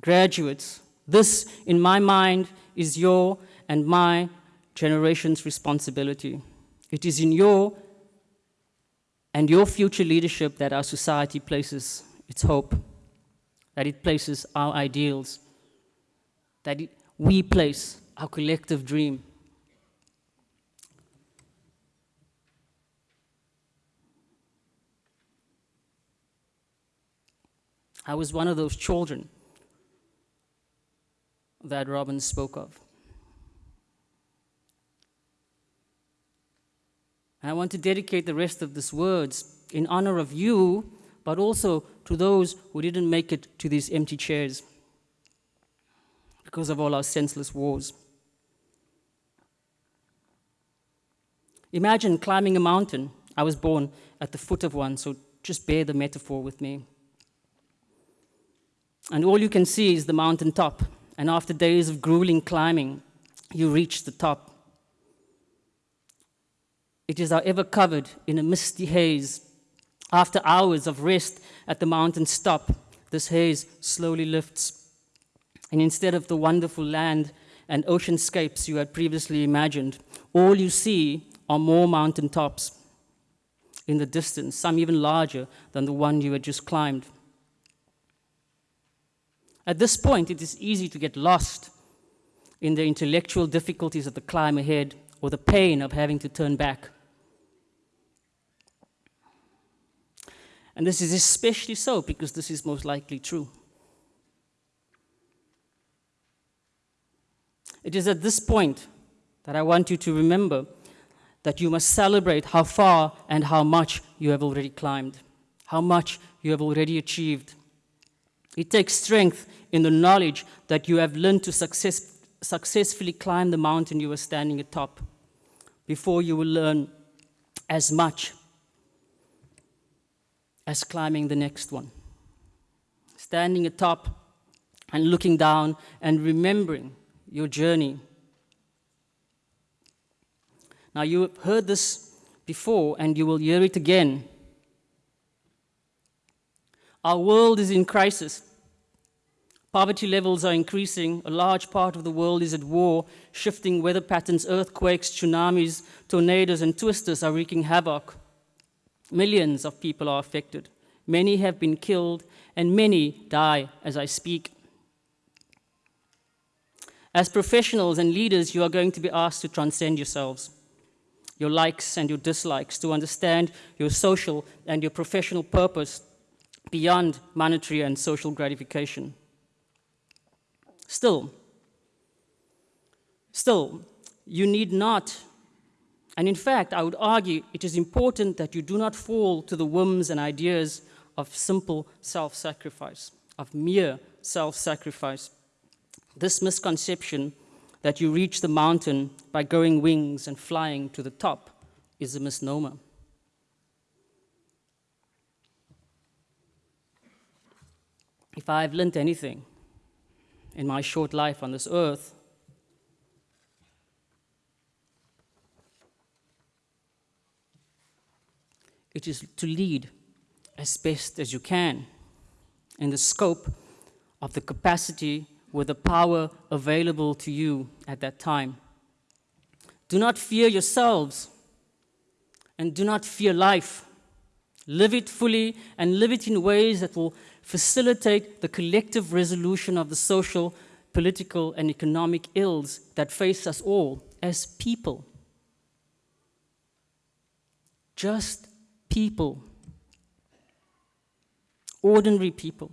Graduates, this, in my mind, is your and my generation's responsibility. It is in your and your future leadership that our society places its hope, that it places our ideals, that it, we place our collective dream. I was one of those children that Robin spoke of. And I want to dedicate the rest of these words in honor of you, but also to those who didn't make it to these empty chairs because of all our senseless wars. Imagine climbing a mountain. I was born at the foot of one, so just bear the metaphor with me. And all you can see is the mountain top. And after days of grueling climbing, you reach the top. It is, however, covered in a misty haze. After hours of rest at the mountain's top, this haze slowly lifts. And instead of the wonderful land and oceanscapes you had previously imagined, all you see are more mountain tops in the distance, some even larger than the one you had just climbed. At this point, it is easy to get lost in the intellectual difficulties of the climb ahead or the pain of having to turn back. And this is especially so because this is most likely true. It is at this point that I want you to remember that you must celebrate how far and how much you have already climbed, how much you have already achieved. It takes strength in the knowledge that you have learned to success, successfully climb the mountain you are standing atop before you will learn as much as climbing the next one. Standing atop and looking down and remembering your journey. Now, you have heard this before and you will hear it again. Our world is in crisis. Poverty levels are increasing. A large part of the world is at war. Shifting weather patterns, earthquakes, tsunamis, tornadoes, and twisters are wreaking havoc. Millions of people are affected. Many have been killed, and many die as I speak. As professionals and leaders, you are going to be asked to transcend yourselves, your likes and your dislikes, to understand your social and your professional purpose beyond monetary and social gratification. Still, still, you need not and in fact, I would argue it is important that you do not fall to the whims and ideas of simple self sacrifice, of mere self sacrifice. This misconception that you reach the mountain by growing wings and flying to the top is a misnomer. If I've learned anything in my short life on this earth, it is to lead as best as you can in the scope of the capacity with the power available to you at that time. Do not fear yourselves and do not fear life. Live it fully and live it in ways that will facilitate the collective resolution of the social, political, and economic ills that face us all as people. Just people, ordinary people.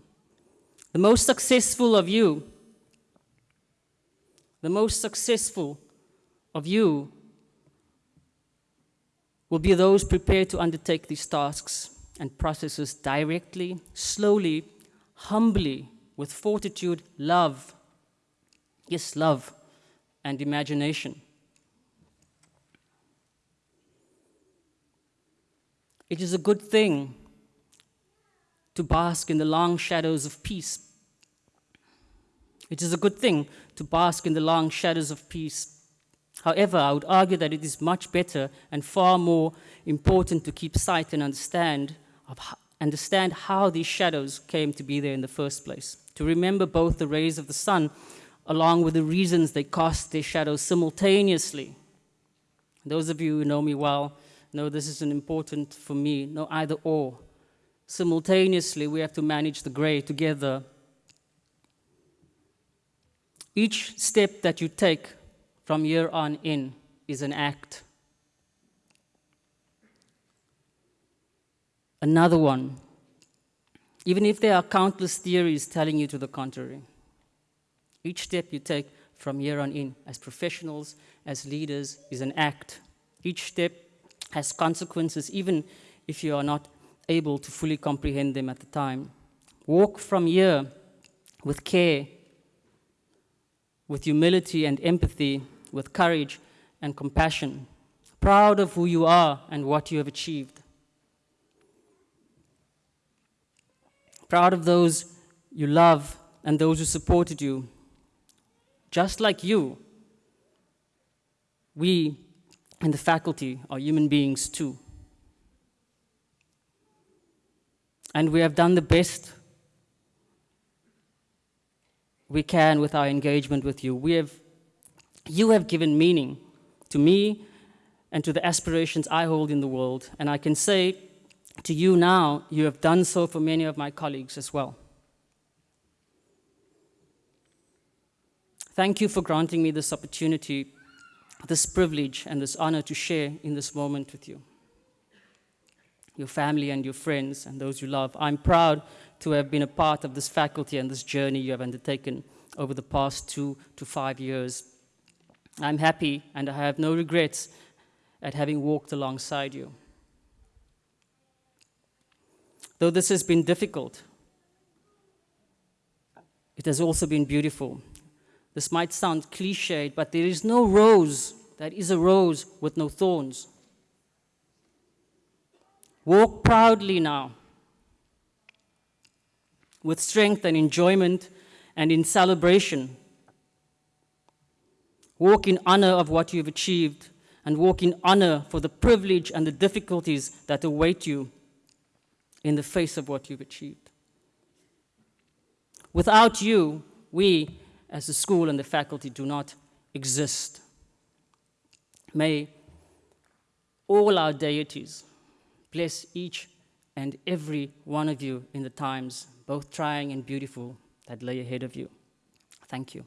The most successful of you, the most successful of you will be those prepared to undertake these tasks and processes directly, slowly, humbly, with fortitude, love. Yes, love and imagination. It is a good thing to bask in the long shadows of peace. It is a good thing to bask in the long shadows of peace. However, I would argue that it is much better and far more important to keep sight and understand, of, understand how these shadows came to be there in the first place. To remember both the rays of the sun along with the reasons they cast their shadows simultaneously Those of you who know me well know this isn't important for me, no either or. Simultaneously, we have to manage the gray together. Each step that you take from here on in is an act. Another one, even if there are countless theories telling you to the contrary. Each step you take from here on in, as professionals, as leaders, is an act. Each step has consequences, even if you are not able to fully comprehend them at the time. Walk from here with care, with humility and empathy, with courage and compassion, proud of who you are and what you have achieved. Proud of those you love and those who supported you. Just like you, we and the faculty are human beings too. And we have done the best we can with our engagement with you. We have, you have given meaning to me and to the aspirations I hold in the world. And I can say to you now, you have done so for many of my colleagues as well. Thank you for granting me this opportunity, this privilege, and this honor to share in this moment with you. Your family and your friends and those you love. I'm proud to have been a part of this faculty and this journey you have undertaken over the past two to five years. I'm happy and I have no regrets at having walked alongside you. Though this has been difficult, it has also been beautiful. This might sound cliched, but there is no rose that is a rose with no thorns. Walk proudly now, with strength and enjoyment and in celebration. Walk in honor of what you've achieved and walk in honor for the privilege and the difficulties that await you in the face of what you've achieved. Without you, we, as the school and the faculty, do not exist. May all our deities bless each and every one of you in the times, both trying and beautiful, that lay ahead of you. Thank you.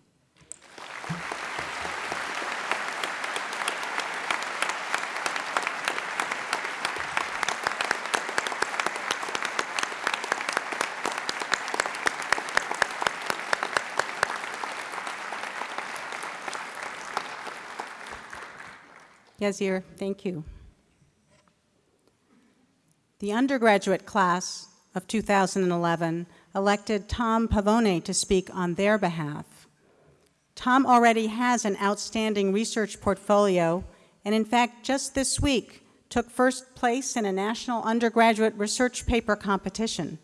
Thank you. The undergraduate class of 2011 elected Tom Pavone to speak on their behalf. Tom already has an outstanding research portfolio, and in fact, just this week, took first place in a national undergraduate research paper competition.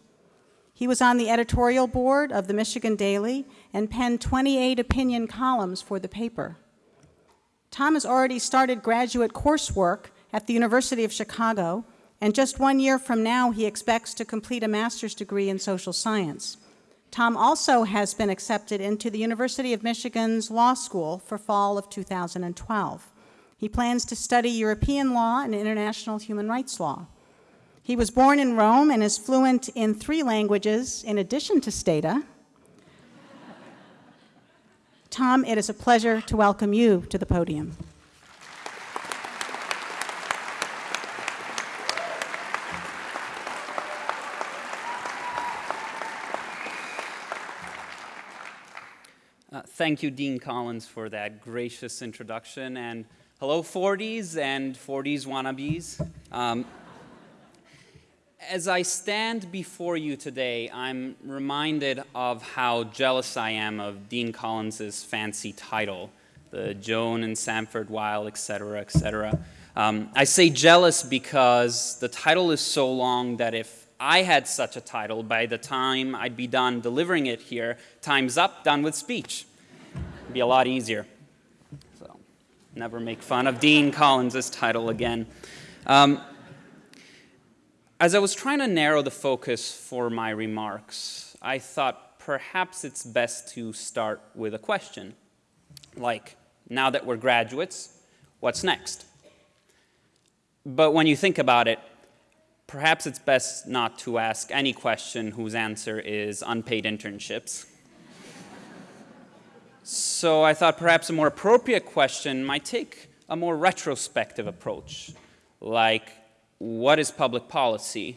He was on the editorial board of the Michigan Daily and penned 28 opinion columns for the paper. Tom has already started graduate coursework at the University of Chicago, and just one year from now, he expects to complete a master's degree in social science. Tom also has been accepted into the University of Michigan's Law School for fall of 2012. He plans to study European law and international human rights law. He was born in Rome and is fluent in three languages in addition to Stata, Tom, it is a pleasure to welcome you to the podium. Uh, thank you, Dean Collins, for that gracious introduction. And hello, Fordies and Fordies wannabes. Um, as I stand before you today, I'm reminded of how jealous I am of Dean Collins's fancy title, the Joan and Sanford Weill, etc., etc. Um, I say jealous because the title is so long that if I had such a title, by the time I'd be done delivering it here, time's up, done with speech. It'd be a lot easier. So, never make fun of Dean Collins's title again. Um, as I was trying to narrow the focus for my remarks, I thought perhaps it's best to start with a question. Like, now that we're graduates, what's next? But when you think about it, perhaps it's best not to ask any question whose answer is unpaid internships. so I thought perhaps a more appropriate question might take a more retrospective approach, like what is public policy?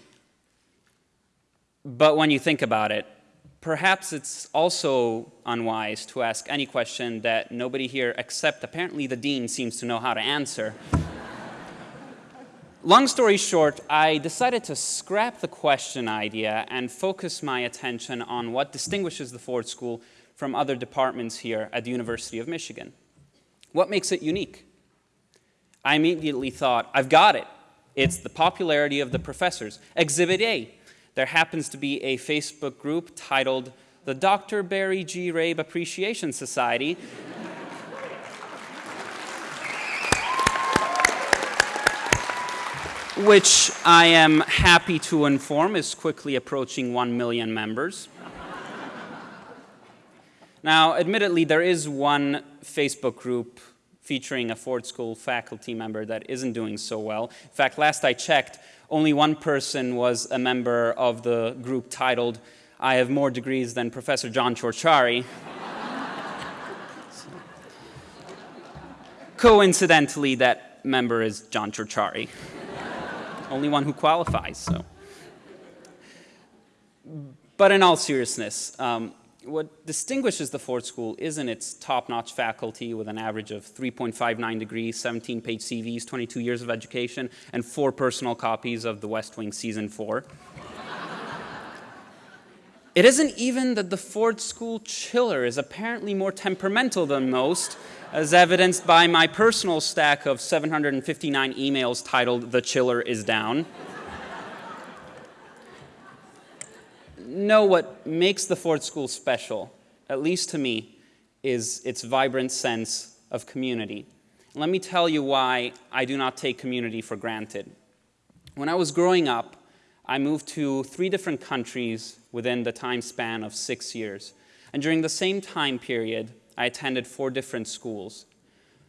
But when you think about it, perhaps it's also unwise to ask any question that nobody here except apparently the dean seems to know how to answer. Long story short, I decided to scrap the question idea and focus my attention on what distinguishes the Ford School from other departments here at the University of Michigan. What makes it unique? I immediately thought, I've got it. It's the popularity of the professors. Exhibit A, there happens to be a Facebook group titled the Dr. Barry G. Rabe Appreciation Society. which I am happy to inform is quickly approaching 1 million members. now, admittedly, there is one Facebook group featuring a Ford School faculty member that isn't doing so well. In fact, last I checked, only one person was a member of the group titled, I have more degrees than Professor John Ciorciari. Coincidentally, that member is John Ciorciari. only one who qualifies, so. But in all seriousness, um, what distinguishes the Ford School isn't its top-notch faculty with an average of 3.59 degrees, 17-page CVs, 22 years of education, and four personal copies of The West Wing Season 4. it isn't even that the Ford School chiller is apparently more temperamental than most, as evidenced by my personal stack of 759 emails titled The Chiller is Down. Know what makes the Ford School special, at least to me, is its vibrant sense of community. Let me tell you why I do not take community for granted. When I was growing up, I moved to three different countries within the time span of six years. And during the same time period, I attended four different schools.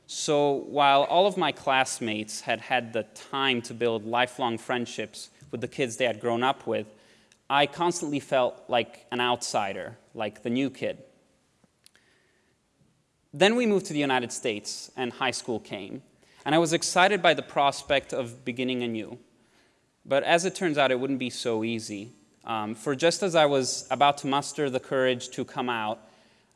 So while all of my classmates had had the time to build lifelong friendships with the kids they had grown up with, I constantly felt like an outsider, like the new kid. Then we moved to the United States, and high school came. And I was excited by the prospect of beginning anew. But as it turns out, it wouldn't be so easy. Um, for just as I was about to muster the courage to come out,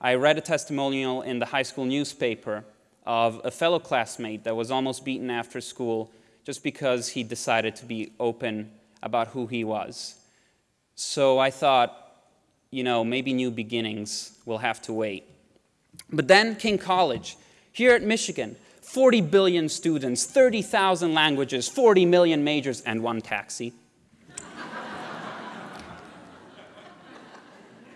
I read a testimonial in the high school newspaper of a fellow classmate that was almost beaten after school just because he decided to be open about who he was. So I thought, you know, maybe new beginnings will have to wait. But then King College, here at Michigan, 40 billion students, 30,000 languages, 40 million majors, and one taxi.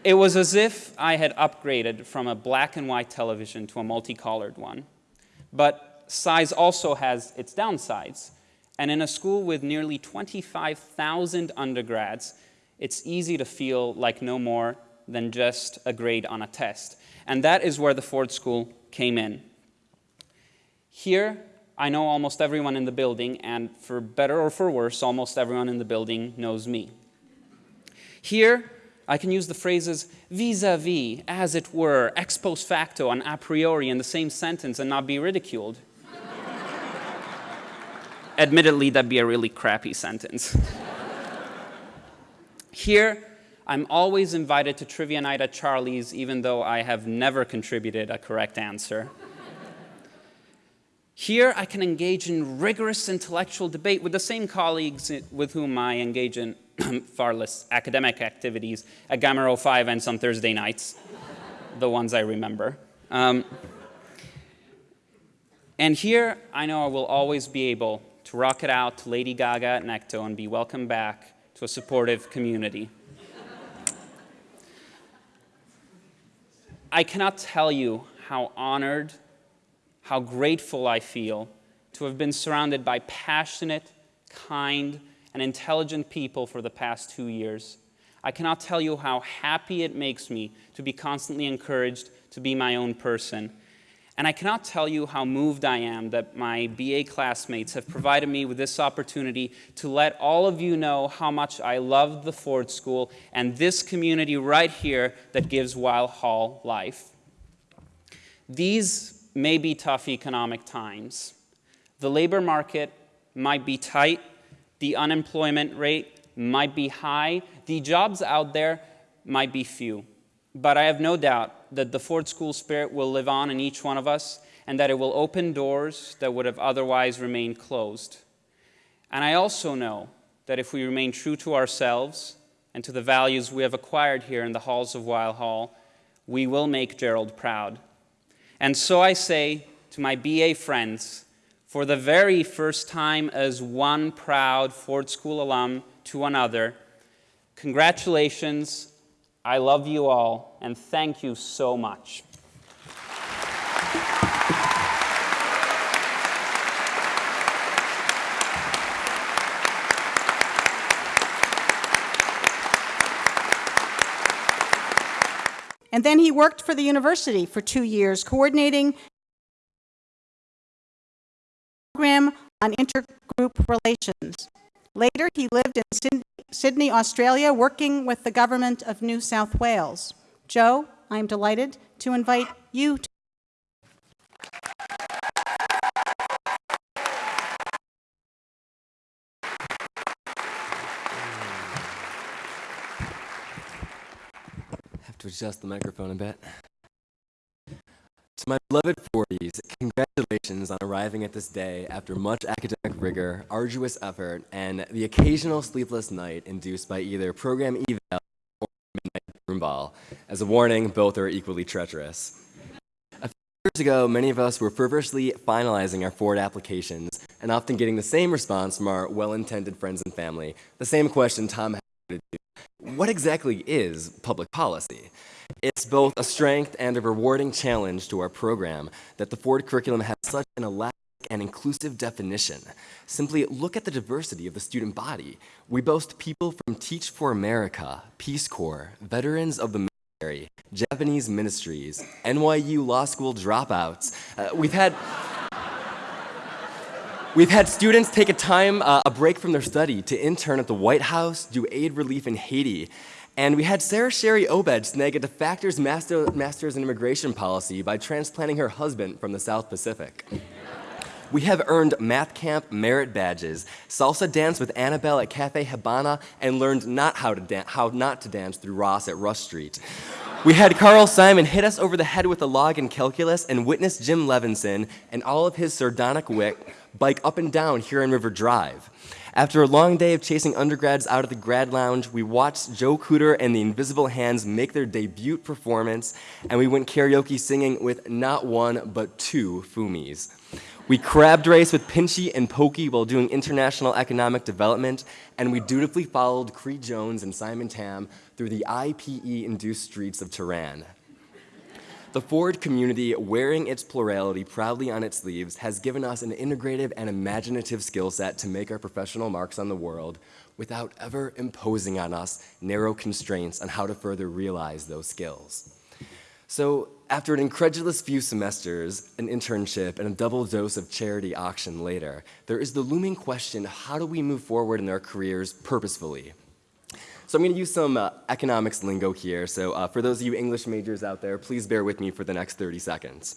it was as if I had upgraded from a black and white television to a multicolored one. But size also has its downsides. And in a school with nearly 25,000 undergrads, it's easy to feel like no more than just a grade on a test. And that is where the Ford School came in. Here, I know almost everyone in the building, and for better or for worse, almost everyone in the building knows me. Here, I can use the phrases vis-a-vis, as it were, ex post facto, and a priori in the same sentence and not be ridiculed. Admittedly, that'd be a really crappy sentence. Here, I'm always invited to trivia night at Charlie's, even though I have never contributed a correct answer. Here, I can engage in rigorous intellectual debate with the same colleagues with whom I engage in far less academic activities at Gamma Rho 5 and some Thursday nights, the ones I remember. Um, and here, I know I will always be able to rock it out to Lady Gaga at Necto and be welcomed back to a supportive community. I cannot tell you how honored, how grateful I feel to have been surrounded by passionate, kind, and intelligent people for the past two years. I cannot tell you how happy it makes me to be constantly encouraged to be my own person. And I cannot tell you how moved I am that my BA classmates have provided me with this opportunity to let all of you know how much I love the Ford School and this community right here that gives Weill Hall life. These may be tough economic times. The labor market might be tight, the unemployment rate might be high, the jobs out there might be few. But I have no doubt that the Ford School spirit will live on in each one of us and that it will open doors that would have otherwise remained closed. And I also know that if we remain true to ourselves and to the values we have acquired here in the halls of Weill Hall, we will make Gerald proud. And so I say to my BA friends, for the very first time as one proud Ford School alum to another, congratulations I love you all, and thank you so much. And then he worked for the university for two years, coordinating program on intergroup relations. Later, he lived in Sydney, Australia, working with the government of New South Wales. Joe, I'm delighted to invite you to have to adjust the microphone a bit. My beloved Fordies, congratulations on arriving at this day after much academic rigor, arduous effort, and the occasional sleepless night induced by either program eval or midnight room ball. As a warning, both are equally treacherous. A few years ago, many of us were feverishly finalizing our Ford applications and often getting the same response from our well-intended friends and family, the same question Tom had to do. What exactly is public policy? It's both a strength and a rewarding challenge to our program that the Ford curriculum has such an elastic and inclusive definition. Simply look at the diversity of the student body. We boast people from Teach for America, Peace Corps, veterans of the military, Japanese ministries, NYU law school dropouts. Uh, we've had We've had students take a time, uh, a break from their study to intern at the White House, do aid relief in Haiti, and we had Sarah Sherry Obed snag a de facto's master, master's in immigration policy by transplanting her husband from the South Pacific. We have earned math camp merit badges, salsa dance with Annabelle at Cafe Habana, and learned not how, to how not to dance through Ross at Rush Street. We had Carl Simon hit us over the head with a log in calculus and witness Jim Levinsohn and all of his sardonic wit bike up and down here Huron River Drive. After a long day of chasing undergrads out of the grad lounge, we watched Joe Cooter and the Invisible Hands make their debut performance, and we went karaoke singing with not one, but two Fumis. We crabbed race with Pinchy and Pokey while doing international economic development, and we dutifully followed Cree Jones and Simon Tam through the IPE-induced streets of Tehran. The Ford community, wearing its plurality proudly on its sleeves, has given us an integrative and imaginative skill set to make our professional marks on the world without ever imposing on us narrow constraints on how to further realize those skills. So after an incredulous few semesters, an internship, and a double dose of charity auction later, there is the looming question, how do we move forward in our careers purposefully? So I'm going to use some uh, economics lingo here. So uh, for those of you English majors out there, please bear with me for the next 30 seconds.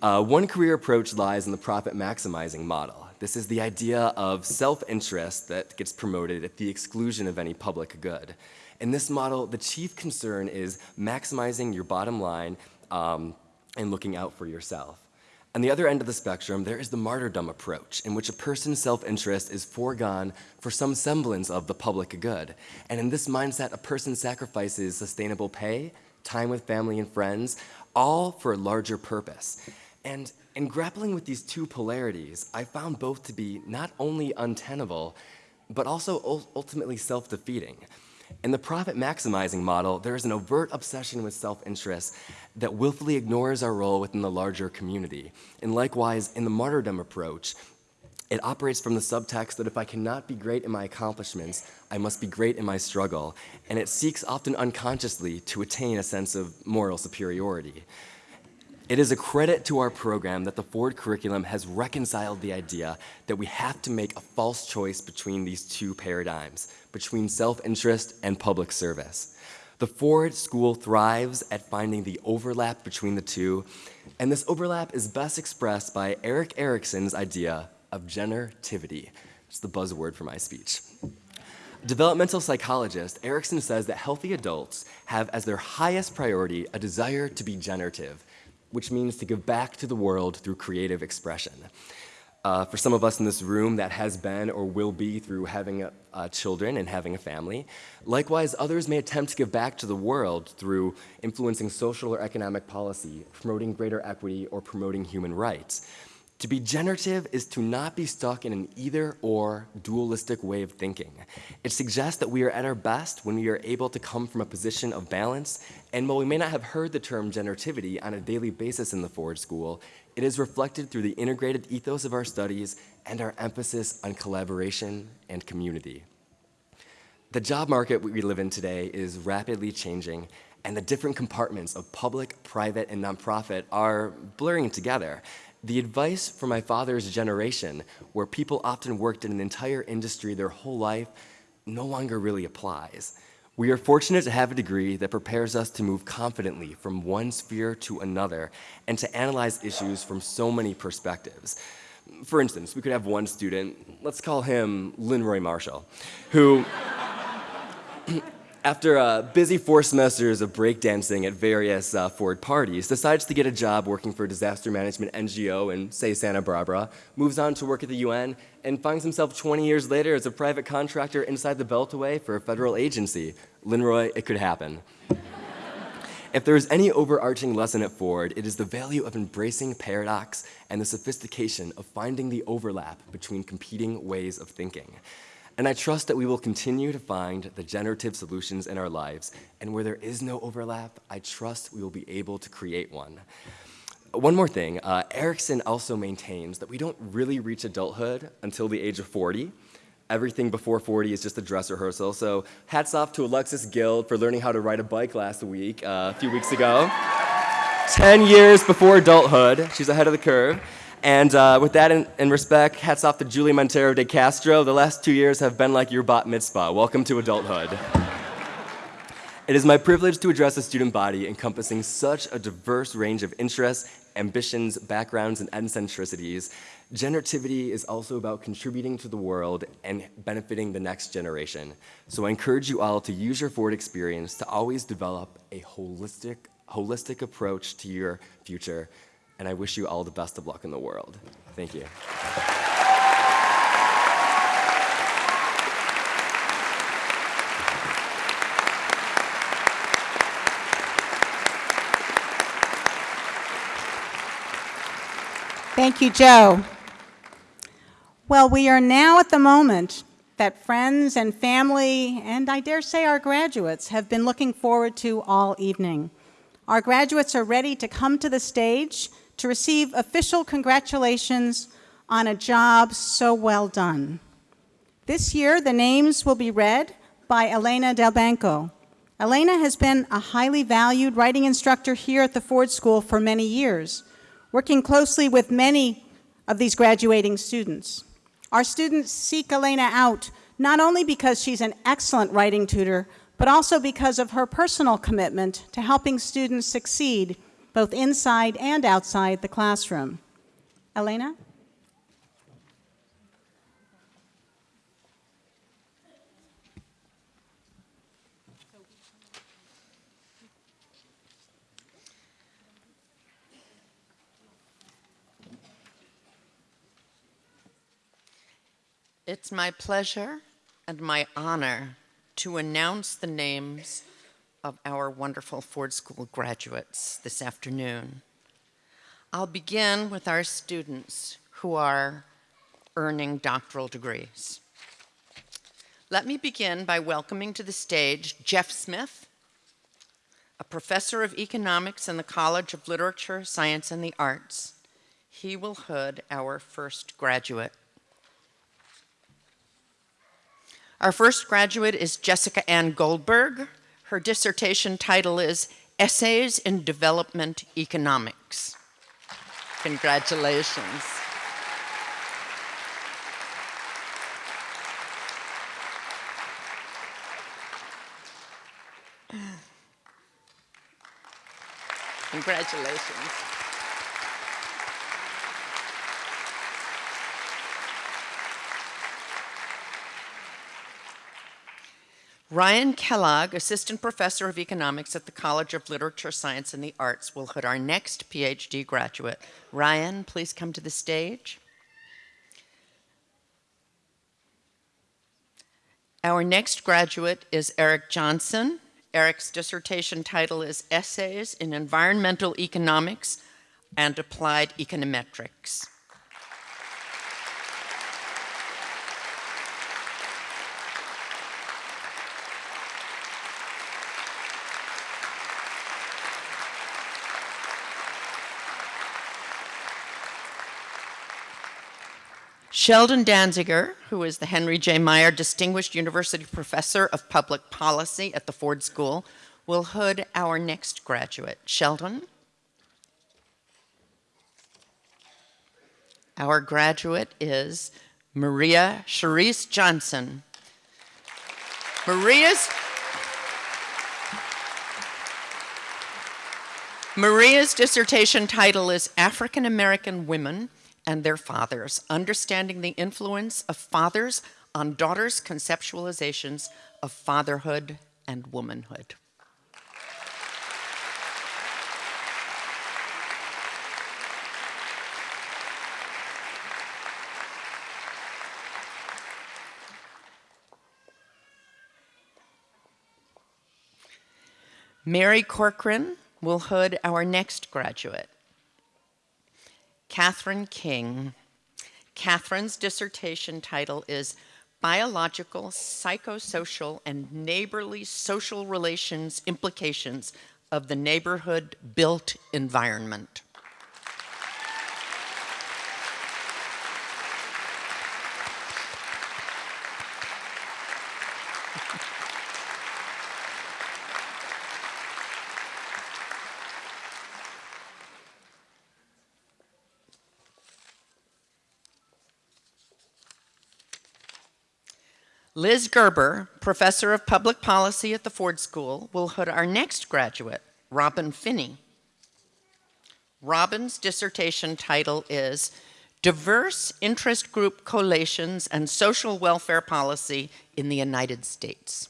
Uh, one career approach lies in the profit maximizing model. This is the idea of self-interest that gets promoted at the exclusion of any public good. In this model, the chief concern is maximizing your bottom line um, and looking out for yourself. On the other end of the spectrum, there is the martyrdom approach, in which a person's self-interest is foregone for some semblance of the public good. And in this mindset, a person sacrifices sustainable pay, time with family and friends, all for a larger purpose. And in grappling with these two polarities, I found both to be not only untenable, but also ultimately self-defeating. In the profit maximizing model, there is an overt obsession with self-interest that willfully ignores our role within the larger community. And likewise, in the martyrdom approach, it operates from the subtext that if I cannot be great in my accomplishments, I must be great in my struggle. And it seeks often unconsciously to attain a sense of moral superiority. It is a credit to our program that the Ford curriculum has reconciled the idea that we have to make a false choice between these two paradigms, between self-interest and public service. The Ford School thrives at finding the overlap between the two, and this overlap is best expressed by Erik Erikson's idea of generativity. It's the buzzword for my speech. Developmental psychologist Erikson says that healthy adults have as their highest priority a desire to be generative, which means to give back to the world through creative expression. Uh, for some of us in this room, that has been or will be through having a, uh, children and having a family. Likewise, others may attempt to give back to the world through influencing social or economic policy, promoting greater equity, or promoting human rights. To be generative is to not be stuck in an either or dualistic way of thinking. It suggests that we are at our best when we are able to come from a position of balance, and while we may not have heard the term generativity on a daily basis in the Ford School, it is reflected through the integrated ethos of our studies and our emphasis on collaboration and community. The job market we live in today is rapidly changing, and the different compartments of public, private, and nonprofit are blurring together. The advice from my father's generation, where people often worked in an entire industry their whole life, no longer really applies. We are fortunate to have a degree that prepares us to move confidently from one sphere to another and to analyze issues from so many perspectives. For instance, we could have one student, let's call him Linroy Marshall, who after uh, busy four semesters of breakdancing at various uh, Ford parties, decides to get a job working for a disaster management NGO in, say, Santa Barbara, moves on to work at the UN, and finds himself 20 years later as a private contractor inside the Beltway for a federal agency. Linroy, it could happen. if there is any overarching lesson at Ford, it is the value of embracing paradox and the sophistication of finding the overlap between competing ways of thinking. And I trust that we will continue to find the generative solutions in our lives. And where there is no overlap, I trust we will be able to create one. One more thing, uh, Erikson also maintains that we don't really reach adulthood until the age of 40. Everything before 40 is just a dress rehearsal. So hats off to Alexis Guild for learning how to ride a bike last week, uh, a few weeks ago. 10 years before adulthood, she's ahead of the curve. And uh, with that in, in, respect, hats off to Julie Montero de Castro. The last two years have been like your bat mitzvah. Welcome to adulthood. It is my privilege to address a student body encompassing such a diverse range of interests, ambitions, backgrounds, and eccentricities. Generativity is also about contributing to the world and benefiting the next generation. So I encourage you all to use your Ford experience to always develop a holistic, holistic approach to your future and I wish you all the best of luck in the world. Thank you. Thank you, Joe. Well, we are now at the moment that friends and family, and I dare say our graduates, have been looking forward to all evening. Our graduates are ready to come to the stage to receive official congratulations on a job so well done. This year, the names will be read by Elena Delbanco. Elena has been a highly valued writing instructor here at the Ford School for many years, working closely with many of these graduating students. Our students seek Elena out not only because she's an excellent writing tutor, but also because of her personal commitment to helping students succeed both inside and outside the classroom. Elena? It's my pleasure and my honor to announce the names of our wonderful Ford School graduates this afternoon. I'll begin with our students who are earning doctoral degrees. Let me begin by welcoming to the stage Jeff Smith, a professor of economics in the College of Literature, Science, and the Arts. He will hood our first graduate. Our first graduate is Jessica Ann Goldberg, her dissertation title is Essays in Development Economics. Congratulations. Congratulations. Ryan Kellogg, Assistant Professor of Economics at the College of Literature, Science, and the Arts, will hood our next PhD graduate. Ryan, please come to the stage. Our next graduate is Eric Johnson. Eric's dissertation title is Essays in Environmental Economics and Applied Econometrics. Sheldon Danziger, who is the Henry J. Meyer Distinguished University Professor of Public Policy at the Ford School, will hood our next graduate. Sheldon? Our graduate is Maria Charisse Johnson. Maria's Maria's dissertation title is African American Women and their fathers, understanding the influence of fathers on daughters' conceptualizations of fatherhood and womanhood. Mary Corcoran will hood our next graduate. Catherine King. Catherine's dissertation title is Biological, Psychosocial, and Neighborly Social Relations Implications of the Neighborhood Built Environment. Liz Gerber, professor of public policy at the Ford School, will hood our next graduate, Robin Finney. Robin's dissertation title is Diverse Interest Group Coalitions and Social Welfare Policy in the United States.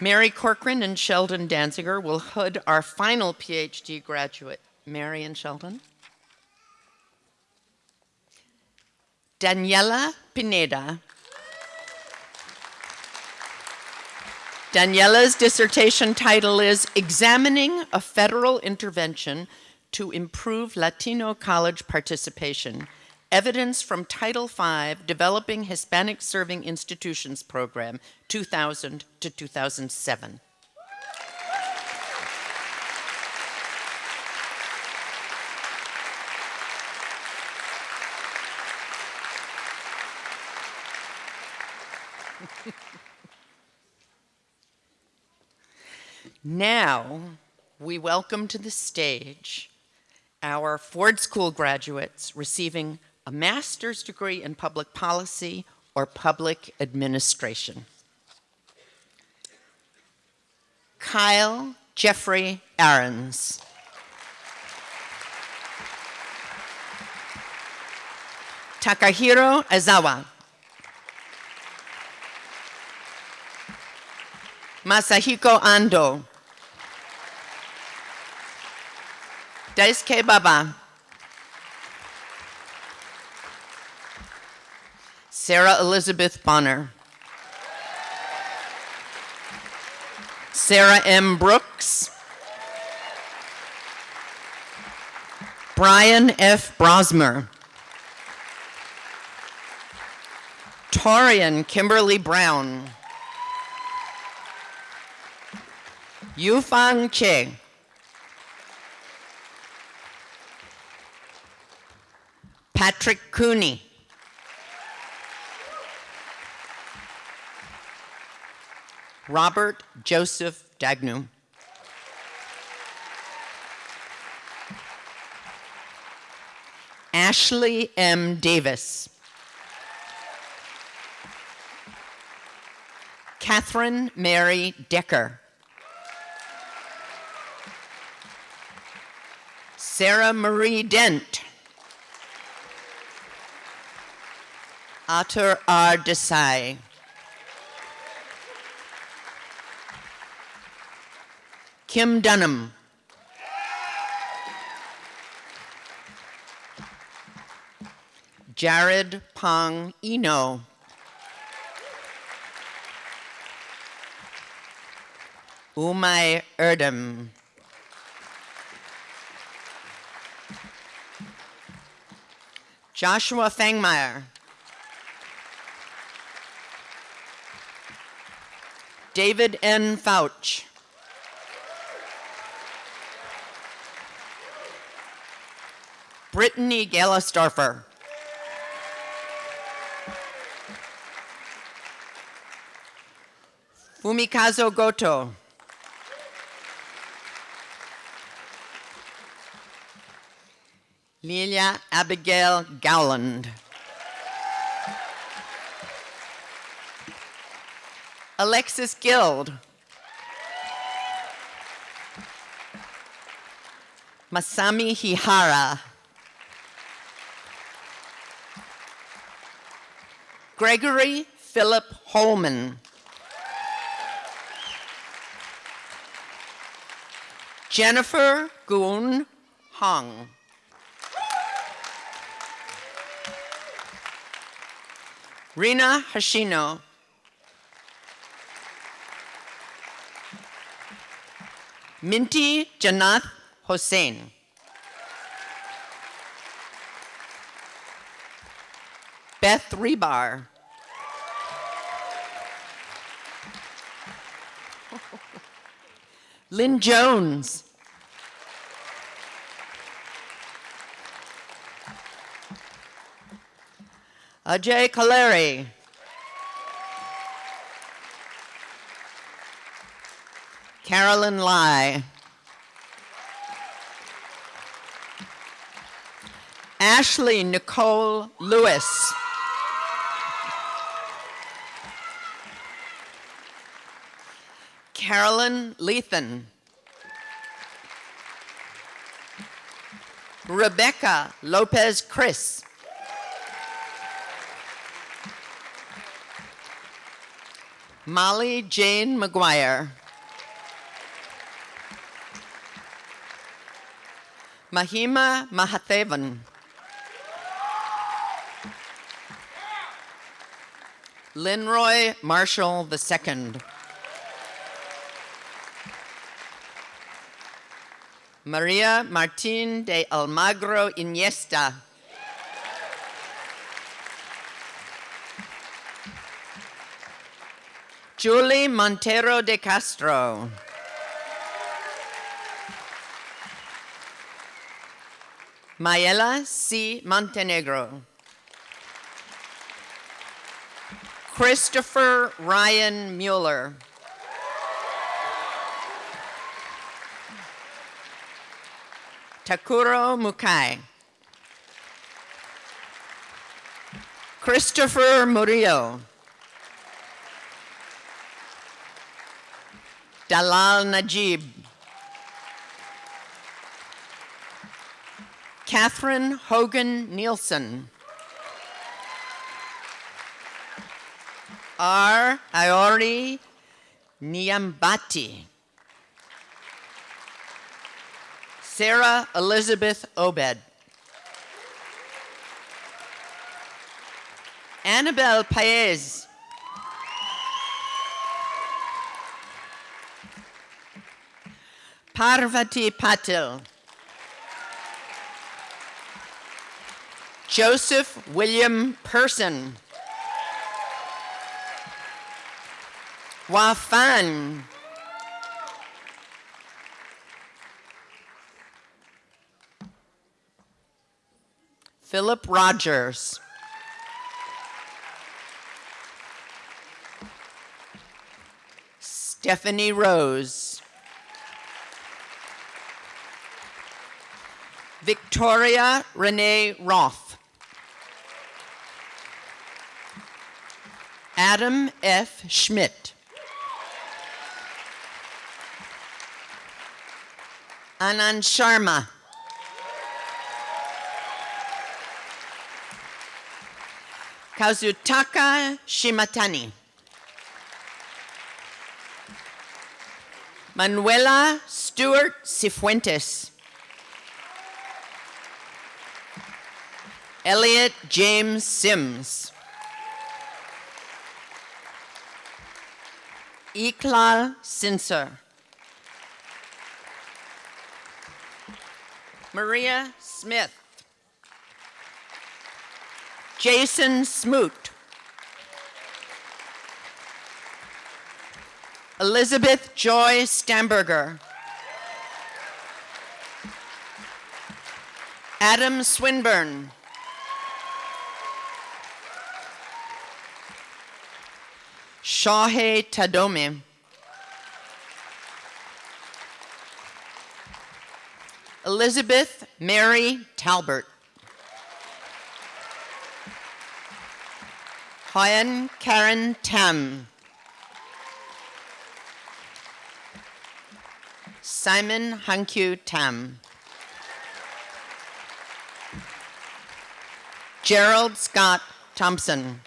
Mary Corcoran and Sheldon Danziger will hood our final PhD graduate. Mary and Sheldon. Daniela Pineda. Daniela's dissertation title is Examining a Federal Intervention to Improve Latino College Participation Evidence from Title V Developing Hispanic Serving Institutions Program, 2000 to 2007. now, we welcome to the stage our Ford School graduates receiving a master's degree in public policy or public administration. Kyle Jeffrey Aarons. Takahiro Azawa. Masahiko Ando. Daisuke Baba. Sarah Elizabeth Bonner. Sarah M. Brooks. Brian F. Brosmer. Torian Kimberly Brown. Yufang Che. Patrick Cooney. Robert Joseph Dagnu. Ashley M. Davis. Catherine Mary Decker. Sarah Marie Dent. Atur R. Desai. Kim Dunham. Jared Pong Eno. Umay Erdem. Joshua Fangmeyer. David N. Fouch. Brittany Gellisdorfer. Fumikazo Goto. Lilia Abigail Gowland. Alexis Guild. Masami Hihara. Gregory Philip Holman. Jennifer Goon Hong. Rina Hashino. Minty Janath Hossein. Beth Rebar. Lynn Jones. Ajay Kaleri. Carolyn Lai. Ashley Nicole Lewis. Carolyn Lethan. Rebecca Lopez Chris. Molly Jane McGuire. Mahima Mahathevan. Linroy Marshall II. Maria Martin de Almagro Iniesta. Julie Montero de Castro. Mayela C. Montenegro. Christopher Ryan Mueller. Takuro Mukai. Christopher Murillo. Dalal Najib. Catherine Hogan Nielsen. R. Iori Niambati. Sarah Elizabeth Obed. Annabelle Paez. Parvati Patil. Joseph William Person. Wafan. Philip Rogers. Stephanie Rose. Victoria Renee Roth. Adam F. Schmidt. Anand Sharma. Kazutaka Shimatani. Manuela Stewart Cifuentes. Elliot James Sims. Iklal Sinser. Maria Smith. Jason Smoot. Elizabeth Joy Stamberger. Adam Swinburne. Shahe Tadome. Elizabeth Mary Talbert. Hoyan Karen Tam. Simon Hankyu Tam. Gerald Scott Thompson.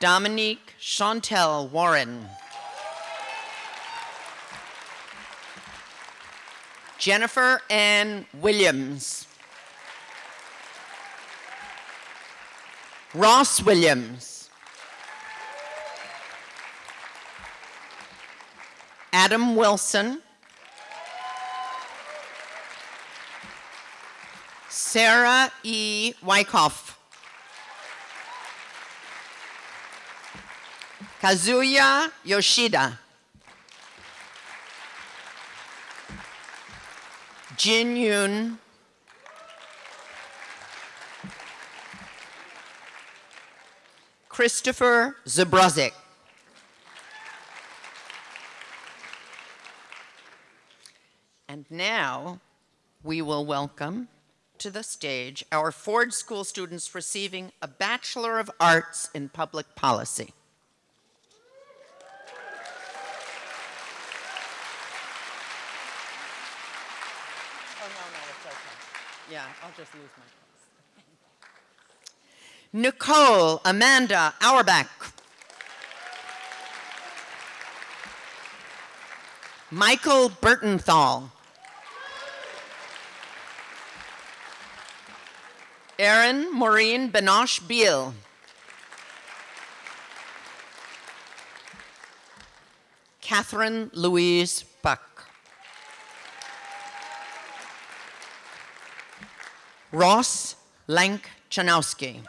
Dominique Chantel Warren. Jennifer Ann Williams. Ross Williams. Adam Wilson. Sarah E. Wyckoff. Kazuya Yoshida. Jin Yoon. Christopher Zabrozik. And now we will welcome to the stage our Ford School students receiving a Bachelor of Arts in Public Policy. Oh, no, no, it's okay. Yeah, I'll just lose my. Nicole Amanda Auerbach. Michael Burtonthal. Erin Maureen Benoche Beal. Catherine Louise Buck. Ross Lank Chanowski.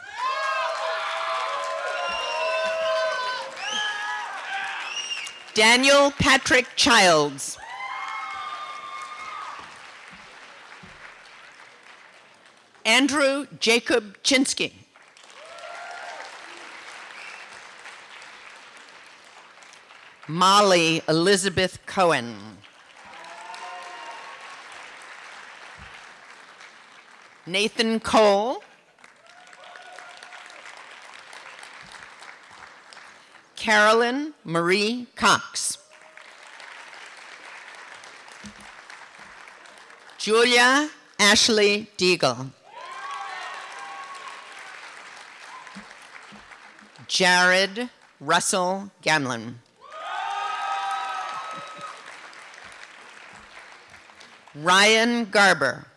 Daniel Patrick Childs. Andrew Jacob Chinsky. Molly Elizabeth Cohen. Nathan Cole. Carolyn Marie Cox. Julia Ashley Deagle. Jared Russell Gamlin. Ryan Garber.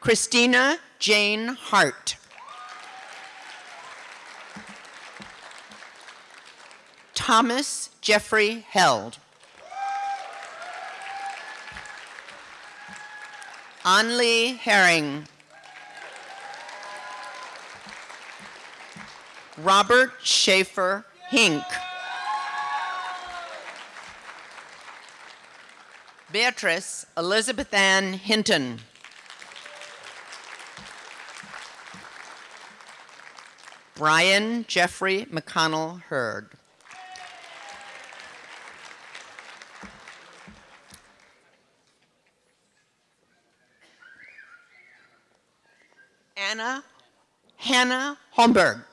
Christina Jane Hart. Thomas Jeffrey Held. Anli Herring. Robert Schaefer Hink. Beatrice Elizabeth Ann Hinton. Brian Jeffrey McConnell Hurd. Hannah Holmberg.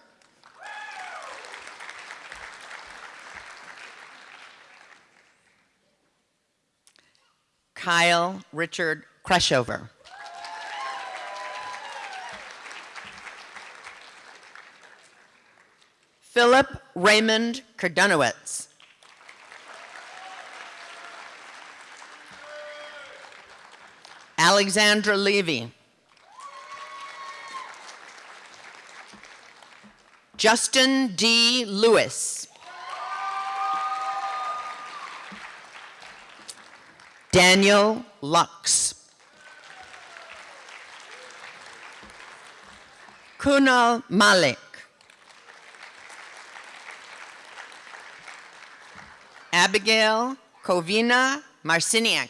Kyle Richard Kreshover. Philip Raymond Kardunowitz. Alexandra Levy. Justin D. Lewis. Daniel Lux. Kunal Malik. Abigail Kovina Marciniak.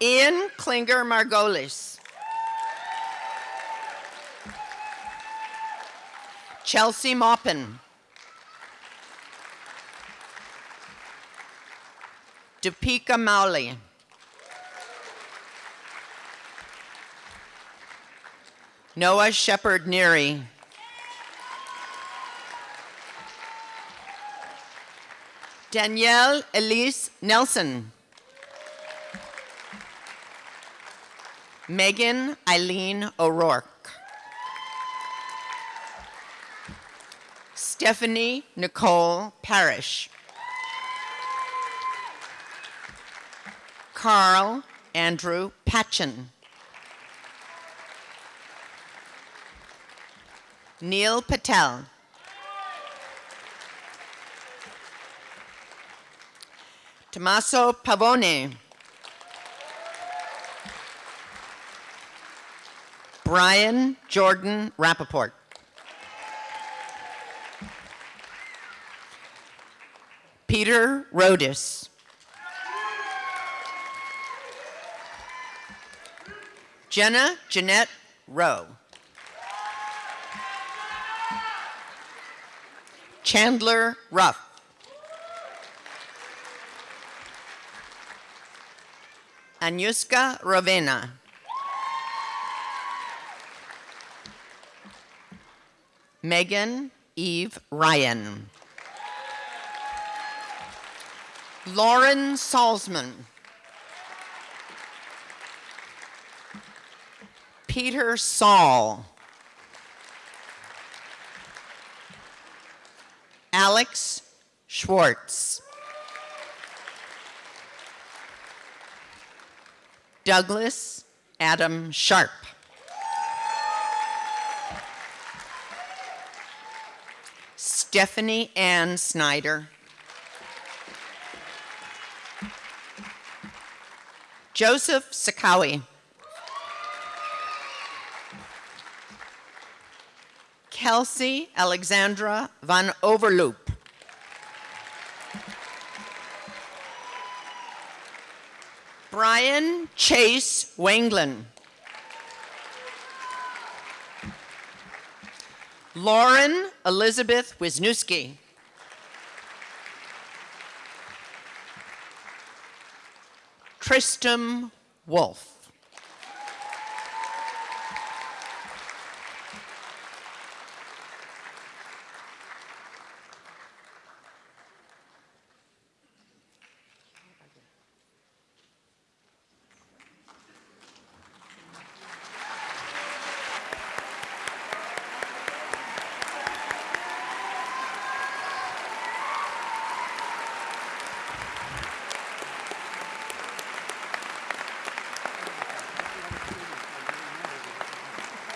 Ian Klinger Margolis. Chelsea Maupin. Deepika Mowley. Noah Shepard Neary. Danielle Elise Nelson. Megan Eileen O'Rourke. Stephanie Nicole Parrish. Carl Andrew Patchen. Neil Patel. Tommaso Pavone. Brian Jordan Rappaport. Peter Rodis. Jenna Jeanette Rowe. Chandler Ruff. Anuska Ravena. Megan Eve Ryan. Lauren Salzman. Peter Saul. Alex Schwartz. Douglas Adam Sharp. Stephanie Ann Snyder. Joseph Sakawi. Kelsey Alexandra Van Overloop. Brian Chase Wanglin. Lauren Elizabeth Wisniewski. Tristam Wolf.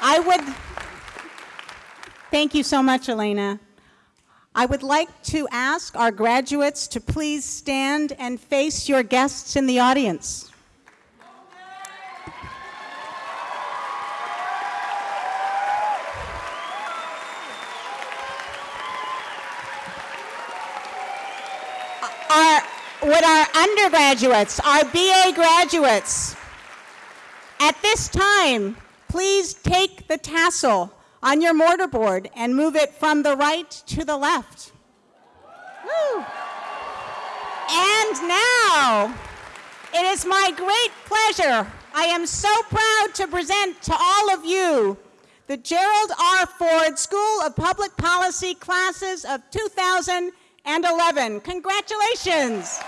I would, thank you so much, Elena. I would like to ask our graduates to please stand and face your guests in the audience. Our, would our undergraduates, our BA graduates, at this time, please take the tassel on your mortarboard and move it from the right to the left. Woo. And now, it is my great pleasure. I am so proud to present to all of you the Gerald R. Ford School of Public Policy classes of 2011. Congratulations.